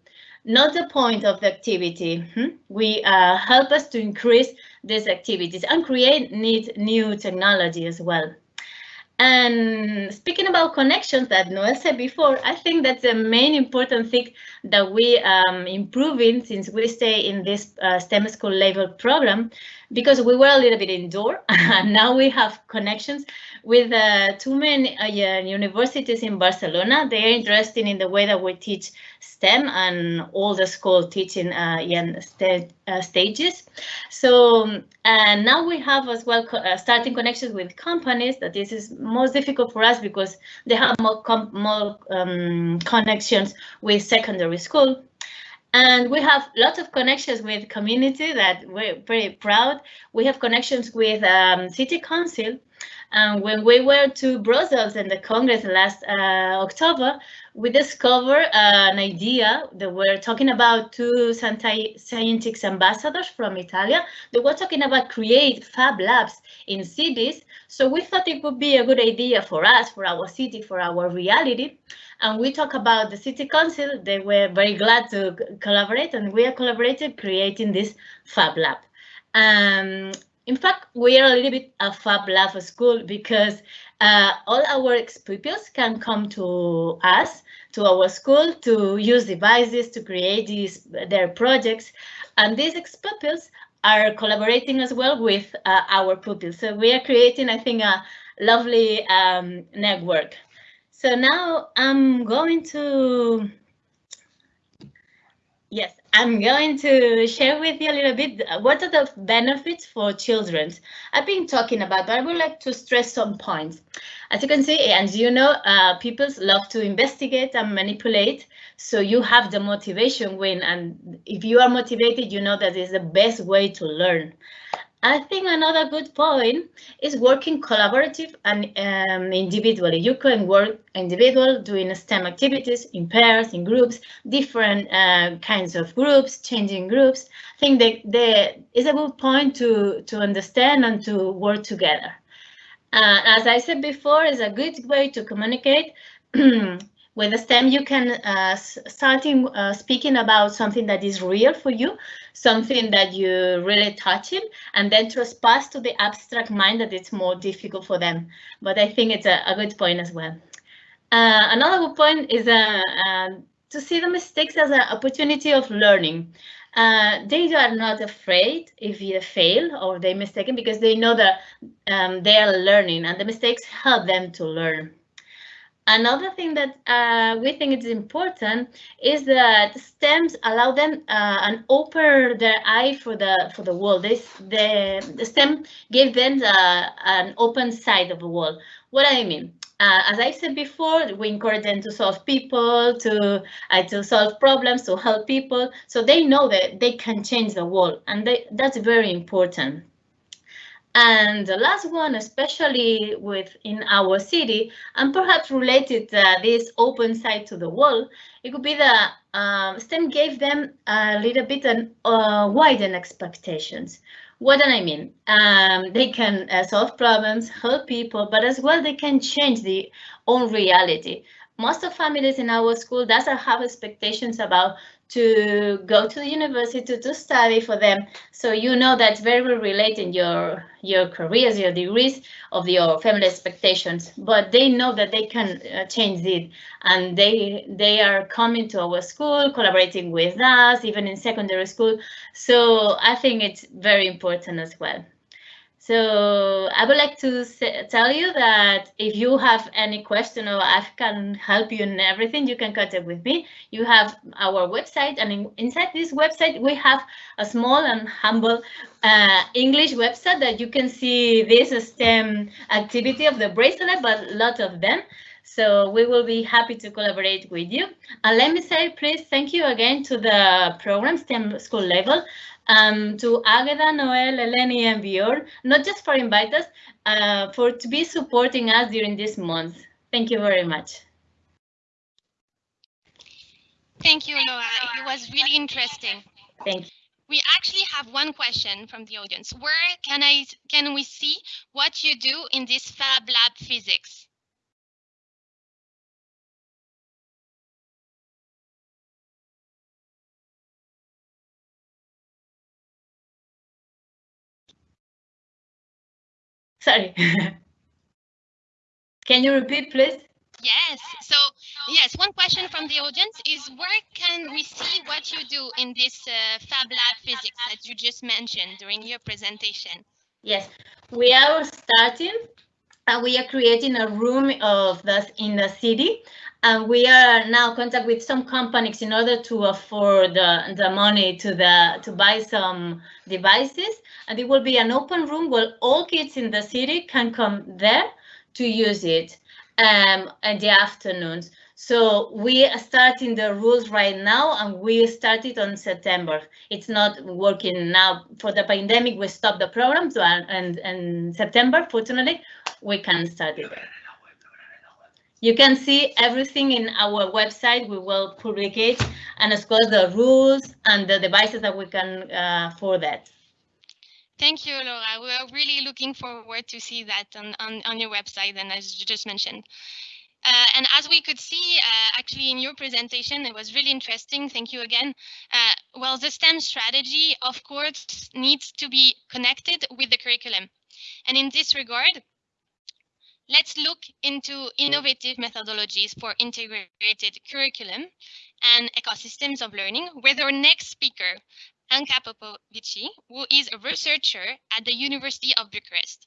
not the point of the activity. Hmm? We uh, help us to increase these activities and create new technology as well. And speaking about connections that Noel said before, I think that's the main important thing that we um improving since we stay in this uh, STEM school label program, because we were a little bit indoor and now we have connections with uh, two main uh, universities in Barcelona. They are interested in the way that we teach STEM and all the school teaching uh, st uh, stages. So and now we have as well uh, starting connections with companies that this is most difficult for us because they have more, more um, connections with secondary school. And we have lots of connections with community that we're very proud. We have connections with um, city council and when we were to Brussels in the Congress last uh, October, we discovered uh, an idea that we're talking about two scientific ambassadors from Italy. They were talking about create fab labs in cities. So we thought it would be a good idea for us, for our city, for our reality. And we talk about the city council. They were very glad to collaborate and we are collaborating creating this fab lab. Um, in fact, we are a little bit a Fab Lab school because uh, all our ex-pupils can come to us, to our school, to use devices to create these their projects. And these ex-pupils are collaborating as well with uh, our pupils. So we are creating, I think, a lovely um, network. So now I'm going to, yes, I'm going to share with you a little bit uh, what are the benefits for children. I've been talking about, but I would like to stress some points. As you can see, and you know, uh, people love to investigate and manipulate. So you have the motivation win. And if you are motivated, you know that is the best way to learn. I think another good point is working collaborative and um, individually. You can work individual doing STEM activities in pairs, in groups, different uh, kinds of groups, changing groups. I think that there is a good point to, to understand and to work together. Uh, as I said before, is a good way to communicate. With the STEM, you can uh, starting uh, speaking about something that is real for you, something that you really touching, and then trespass to the abstract mind that it's more difficult for them. But I think it's a, a good point as well. Uh, another good point is uh, uh, to see the mistakes as an opportunity of learning. Uh, they are not afraid if you fail or they mistaken because they know that um, they are learning and the mistakes help them to learn. Another thing that uh, we think is important is that STEMs allow them uh, and open their eye for the for the world. This the, the STEM gave them the, an open side of the world. What do I mean, uh, as I said before, we encourage them to solve people, to uh, to solve problems, to help people, so they know that they can change the world, and they, that's very important. And the last one, especially within our city, and perhaps related to this open side to the wall, it could be that um, STEM gave them a little bit an, uh, widened expectations. What do I mean? Um, they can uh, solve problems, help people, but as well they can change the own reality. Most of families in our school doesn't have expectations about to go to the university to, study for them. So you know that's very related your your careers, your degrees of your family expectations. But they know that they can uh, change it, and they they are coming to our school, collaborating with us, even in secondary school. So I think it's very important as well. So I would like to say, tell you that if you have any question or I can help you in everything, you can contact with me. You have our website and in, inside this website, we have a small and humble uh, English website that you can see this STEM activity of the bracelet, but a lot of them. So we will be happy to collaborate with you. And let me say, please, thank you again to the program STEM school label um, to Agatha, Noel, Eleni, and Bjorn, not just for invite us, uh, for to be supporting us during this month. Thank you very much. Thank you, Laura. It was really interesting. Thank you. We actually have one question from the audience. Where can I can we see what you do in this Fab Lab physics? Sorry. Can you repeat, please? Yes. So yes, one question from the audience is where can we see what you do in this uh, Fab Lab physics that you just mentioned during your presentation? Yes, we are starting and we are creating a room of the in the city and we are now contact with some companies in order to afford the, the money to the to buy some devices and it will be an open room where all kids in the city can come there to use it um, in the afternoons. So we are starting the rules right now and we started on September. It's not working now for the pandemic. We stopped the program and, and September, fortunately, we can start it. You can see everything in our website. We will publicate and as well the rules and the devices that we can uh, for that. Thank you, Laura. We are really looking forward to see that on, on, on your website and as you just mentioned. Uh, and as we could see, uh, actually in your presentation, it was really interesting. Thank you again. Uh, well, the STEM strategy, of course, needs to be connected with the curriculum. And in this regard, let's look into innovative methodologies for integrated curriculum and ecosystems of learning with our next speaker, Anka Popovici, who is a researcher at the University of Bucharest.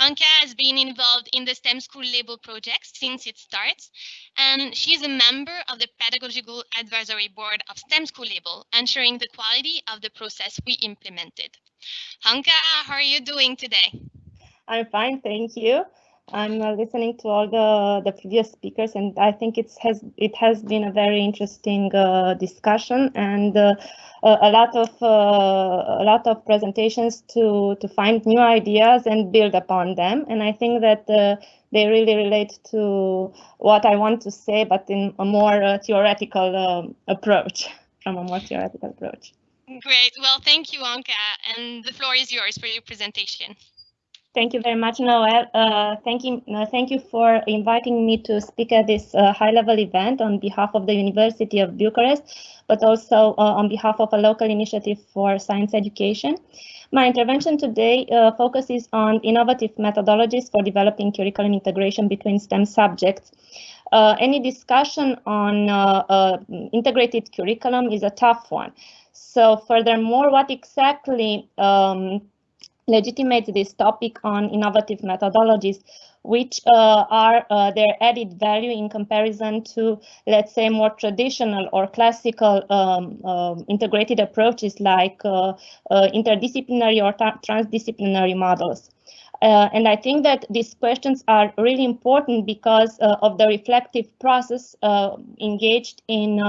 Anka has been involved in the STEM School Label project since its start, and she's a member of the Pedagogical Advisory Board of STEM School Label, ensuring the quality of the process we implemented. Anka, how are you doing today? I'm fine, thank you. I'm listening to all the, the previous speakers, and I think it has it has been a very interesting uh, discussion and uh, a lot of uh, a lot of presentations to to find new ideas and build upon them. And I think that uh, they really relate to what I want to say, but in a more uh, theoretical um, approach, from a more theoretical approach. Great. Well, thank you, Anka, and the floor is yours for your presentation. Thank you very much, Noel. Uh, thank you, uh, thank you for inviting me to speak at this uh, high-level event on behalf of the University of Bucharest, but also uh, on behalf of a local initiative for science education. My intervention today uh, focuses on innovative methodologies for developing curriculum integration between STEM subjects. Uh, any discussion on integrated curriculum is a tough one. So furthermore, what exactly um, legitimates this topic on innovative methodologies, which uh, are uh, their added value in comparison to, let's say, more traditional or classical um, um, integrated approaches like uh, uh interdisciplinary or transdisciplinary models. Uh, and I think that these questions are really important because uh, of the reflective process engaged in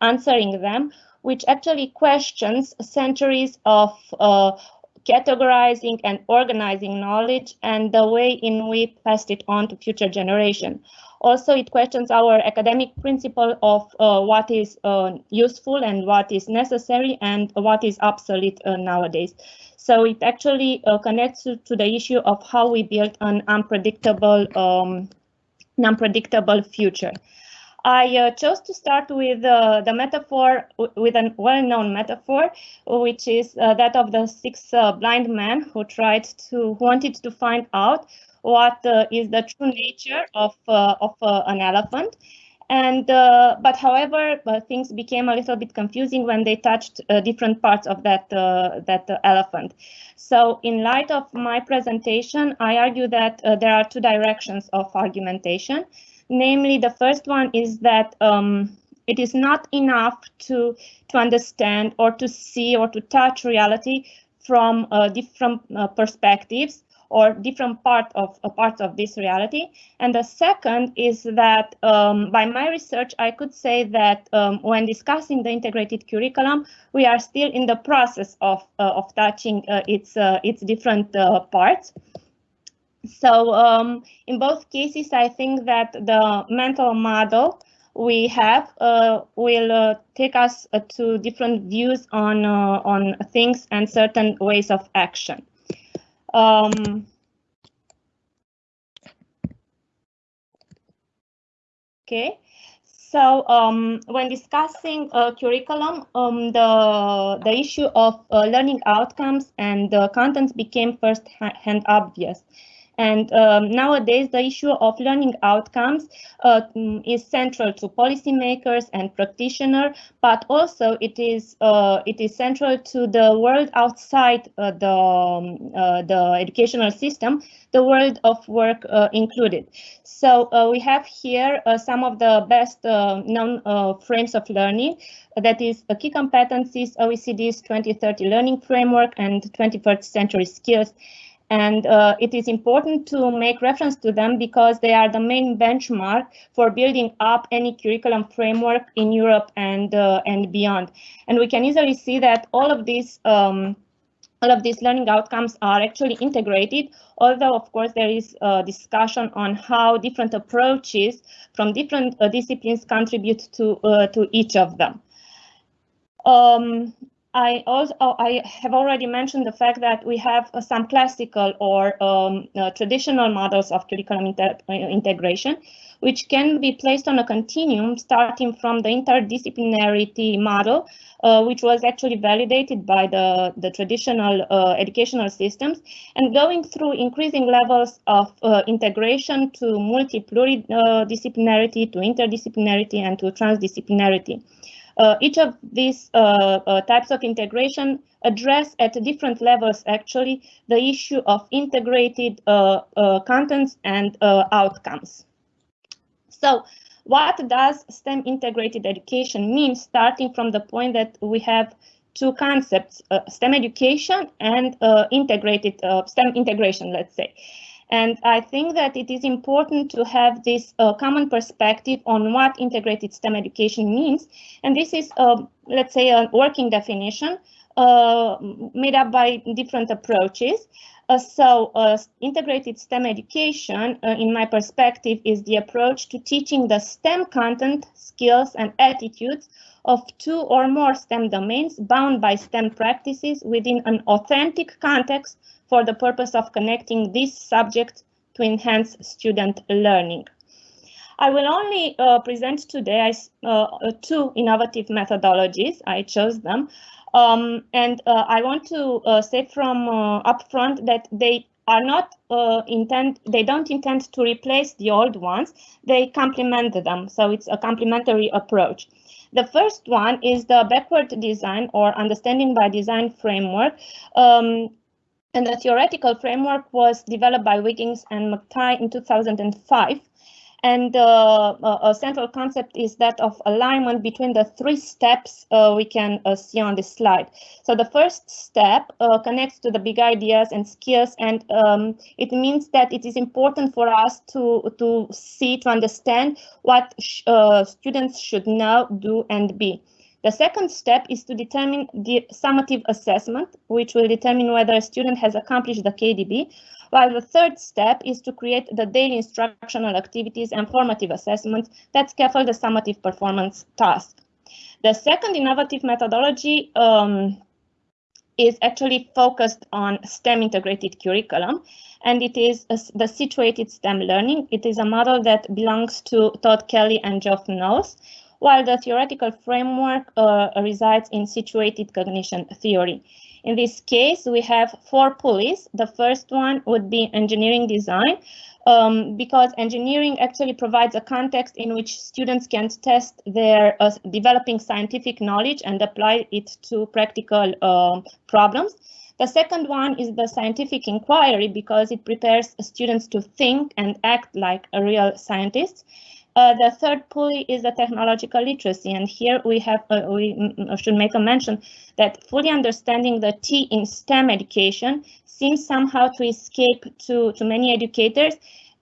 answering them, which actually questions centuries of categorizing and organizing knowledge and the way in we passed it on to future generation. Also, it questions our academic principle of uh, what is uh, useful and what is necessary and what is obsolete uh, nowadays. So it actually uh, connects to, to, the issue of how we build an unpredictable, um, unpredictable future. I uh, chose to start with uh, the metaphor, with a well-known metaphor, which is uh, that of the six uh, blind men who tried to, wanted to find out what uh, is the true nature of, uh, of an elephant. And, but however, things became a little bit confusing when they touched different parts of that, that elephant. So in light of my presentation, I argue that there are two directions of argumentation. Namely, the first one is that um, it is not enough to, to understand or to see or to touch reality from uh, different uh, perspectives or different part of uh, parts of this reality. And the second is that um, by my research, I could say that um, when discussing the integrated curriculum, we are still in the process of, uh, of touching uh, its, uh, its different parts. So um, in both cases, I think that the mental model we have uh, will uh, take us uh, to different views on uh, on things and certain ways of action. Um, okay. So um, when discussing uh, curriculum, um, the, the issue of uh, learning outcomes and the contents became first hand obvious. And um, nowadays, the issue of learning outcomes uh, mm, is central to policymakers and practitioners, but also it is uh, it is central to the world outside uh, the um, uh, the educational system, the world of work uh, included. So uh, we have here some of the best known frames of learning. That is key competencies, OECD's 2030 learning framework, and 21st century skills. And uh, it is important to make reference to them because they are the main benchmark for building up any curriculum framework in Europe and uh, and beyond. And we can easily see that all of these um, all of these learning outcomes are actually integrated, although of course there is a discussion on how different approaches from different uh, disciplines contribute to uh, to each of them. Um, I also oh, I have already mentioned the fact that we have uh, some classical or um, uh, traditional models of curriculum uh, integration, which can be placed on a continuum starting from the interdisciplinarity model, uh, which was actually validated by the, the traditional uh, educational systems, and going through increasing levels of uh, integration to multi-pluridisciplinarity, to interdisciplinarity, and to transdisciplinarity. Uh, each of these uh, uh, types of integration address at different levels actually the issue of integrated contents and outcomes. So what does STEM integrated education mean starting from the point that we have two concepts, uh, STEM education and uh, integrated uh, STEM integration, let's say. And I think that it is important to have this uh, common perspective on what integrated STEM education means. And this is, uh, let's say, a working definition uh, made up by different approaches. Uh, so uh, integrated STEM education, uh, in my perspective, is the approach to teaching the STEM content, skills, and attitudes of two or more STEM domains bound by STEM practices within an authentic context for the purpose of connecting this subject to enhance student learning. I will only uh, present today uh, two innovative methodologies. I chose them. Um, and uh, I want to uh, say from uh, upfront that they are not uh, intend, they don't intend to replace the old ones, they complement them. So it's a complementary approach. The first one is the backward design or understanding by design framework. Um, and the theoretical framework was developed by Wiggins and McTighe in 2005. And uh, a central concept is that of alignment between the three steps uh, we can uh, see on this slide. So the first step uh, connects to the big ideas and skills, and um, it means that it is important for us to, to see, to understand what uh, students should know, do, and be. The second step is to determine the summative assessment, which will determine whether a student has accomplished the KDB, while the third step is to create the daily instructional activities and formative assessments that scaffold the summative performance task. The second innovative methodology um, is actually focused on STEM integrated curriculum, and it is a, the situated STEM learning. It is a model that belongs to Todd Kelley and Geoff Knowles, while the theoretical framework uh, resides in situated cognition theory. In this case, we have four pulleys. The first one would be engineering design, um, because engineering actually provides a context in which students can test their uh, developing scientific knowledge and apply it to practical uh, problems. The second one is the scientific inquiry because it prepares students to think and act like a real scientist. Uh, the third pulley is the technological literacy, and here we have uh, we should make a mention that fully understanding the T in STEM education seems somehow to escape to, to many educators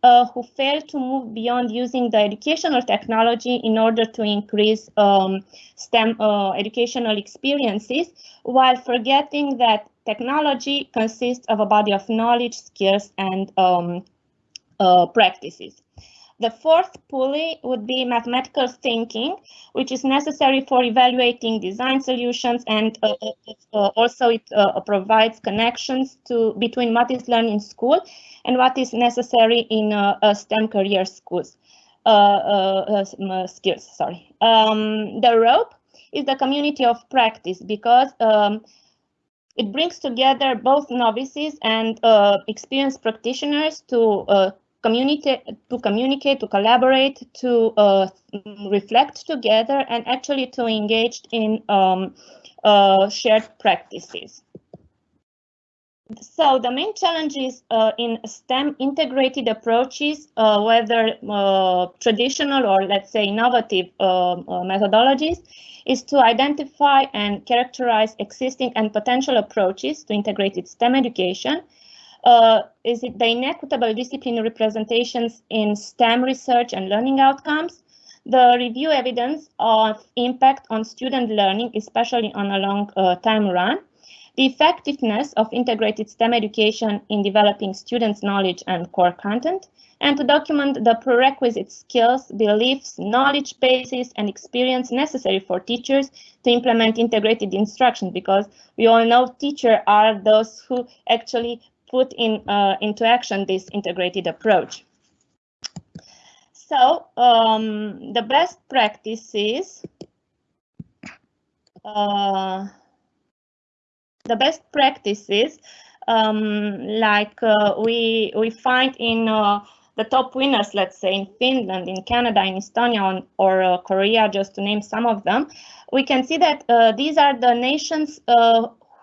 uh, who fail to move beyond using the educational technology in order to increase um, STEM uh, educational experiences, while forgetting that technology consists of a body of knowledge, skills, and um, uh, practices. The fourth pulley would be mathematical thinking, which is necessary for evaluating design solutions and uh, uh, uh also it uh, provides connections to between what is learned in school and what is necessary in uh, STEM career schools. skills, sorry. Um, the rope is the community of practice because um, it brings together both novices and uh, experienced practitioners to uh, communicate, to communicate, to collaborate, to uh, reflect together, and actually to engage in um, uh, shared practices. So the main challenges uh, in STEM integrated approaches, uh, whether uh, traditional or let's say innovative uh, uh, methodologies, is to identify and characterize existing and potential approaches to integrated STEM education. Uh, is it the inequitable discipline representations in STEM research and learning outcomes? The review evidence of impact on student learning, especially on a long time run. The effectiveness of integrated STEM education in developing students' knowledge and core content, and to document the prerequisite skills, beliefs, knowledge bases, and experience necessary for teachers to implement integrated instruction, because we all know teachers are those who actually put in uh, into action this integrated approach. So um, the best practices uh, the best practices um, like uh, we we find in uh, the top winners, let's say in Finland, in Canada, in Estonia, or uh, Korea, just to name some of them, we can see that uh, these are the nations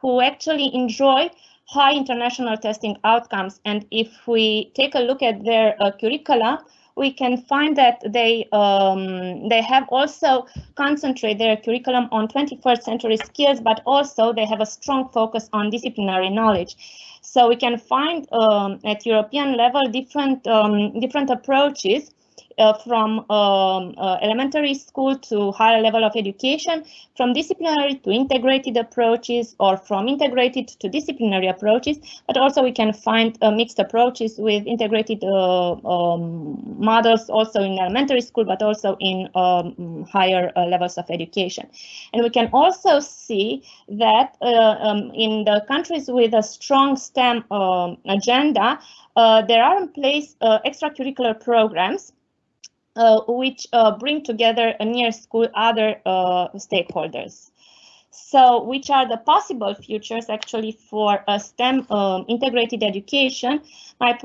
who actually enjoy high international testing outcomes. And if we take a look at their uh, curricula, we can find that they um, they have also concentrate their curriculum on 21st century skills, but also they have a strong focus on disciplinary knowledge. So we can find um, at European level different um, different approaches uh, from um, uh, elementary school to higher level of education, from disciplinary to integrated approaches, or from integrated to disciplinary approaches, but also we can find uh, mixed approaches with integrated uh, um, models also in elementary school, but also in um, higher uh, levels of education. And we can also see that uh, um, in the countries with a strong STEM um, agenda, there are in place extracurricular programs which uh, bring together near school other uh, stakeholders. So which are the possible futures actually for a STEM um, integrated education? My,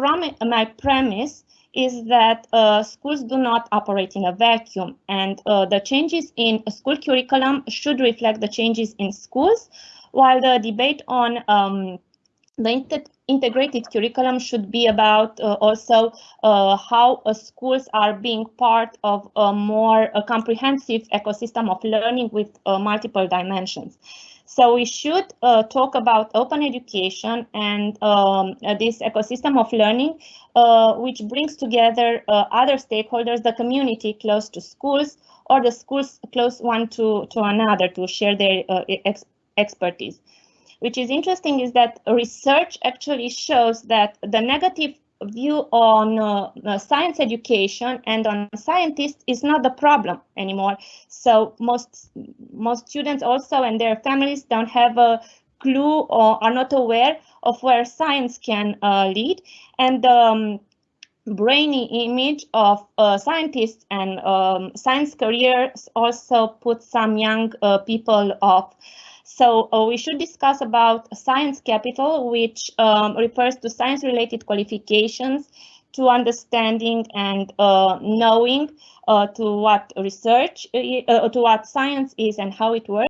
my premise is that uh, schools do not operate in a vacuum and uh, the changes in school curriculum should reflect the changes in schools, while the debate on um, the integrated curriculum should be about uh, also uh, how uh, schools are being part of a more uh, comprehensive ecosystem of learning with uh, multiple dimensions. So we should uh, talk about open education and um, this ecosystem of learning, which brings together other stakeholders, the community close to schools or the schools close one to, to another to share their ex expertise which is interesting is that research actually shows that the negative view on uh, uh, science education and on scientists is not the problem anymore. So most most students also and their families don't have a clue or are not aware of where science can uh, lead. And um, brainy image of uh, scientists and um, science careers also put some young uh, people off. So uh, we should discuss about science capital, which um, refers to science-related qualifications to understanding and uh, knowing uh, to what research, uh, to what science is and how it works.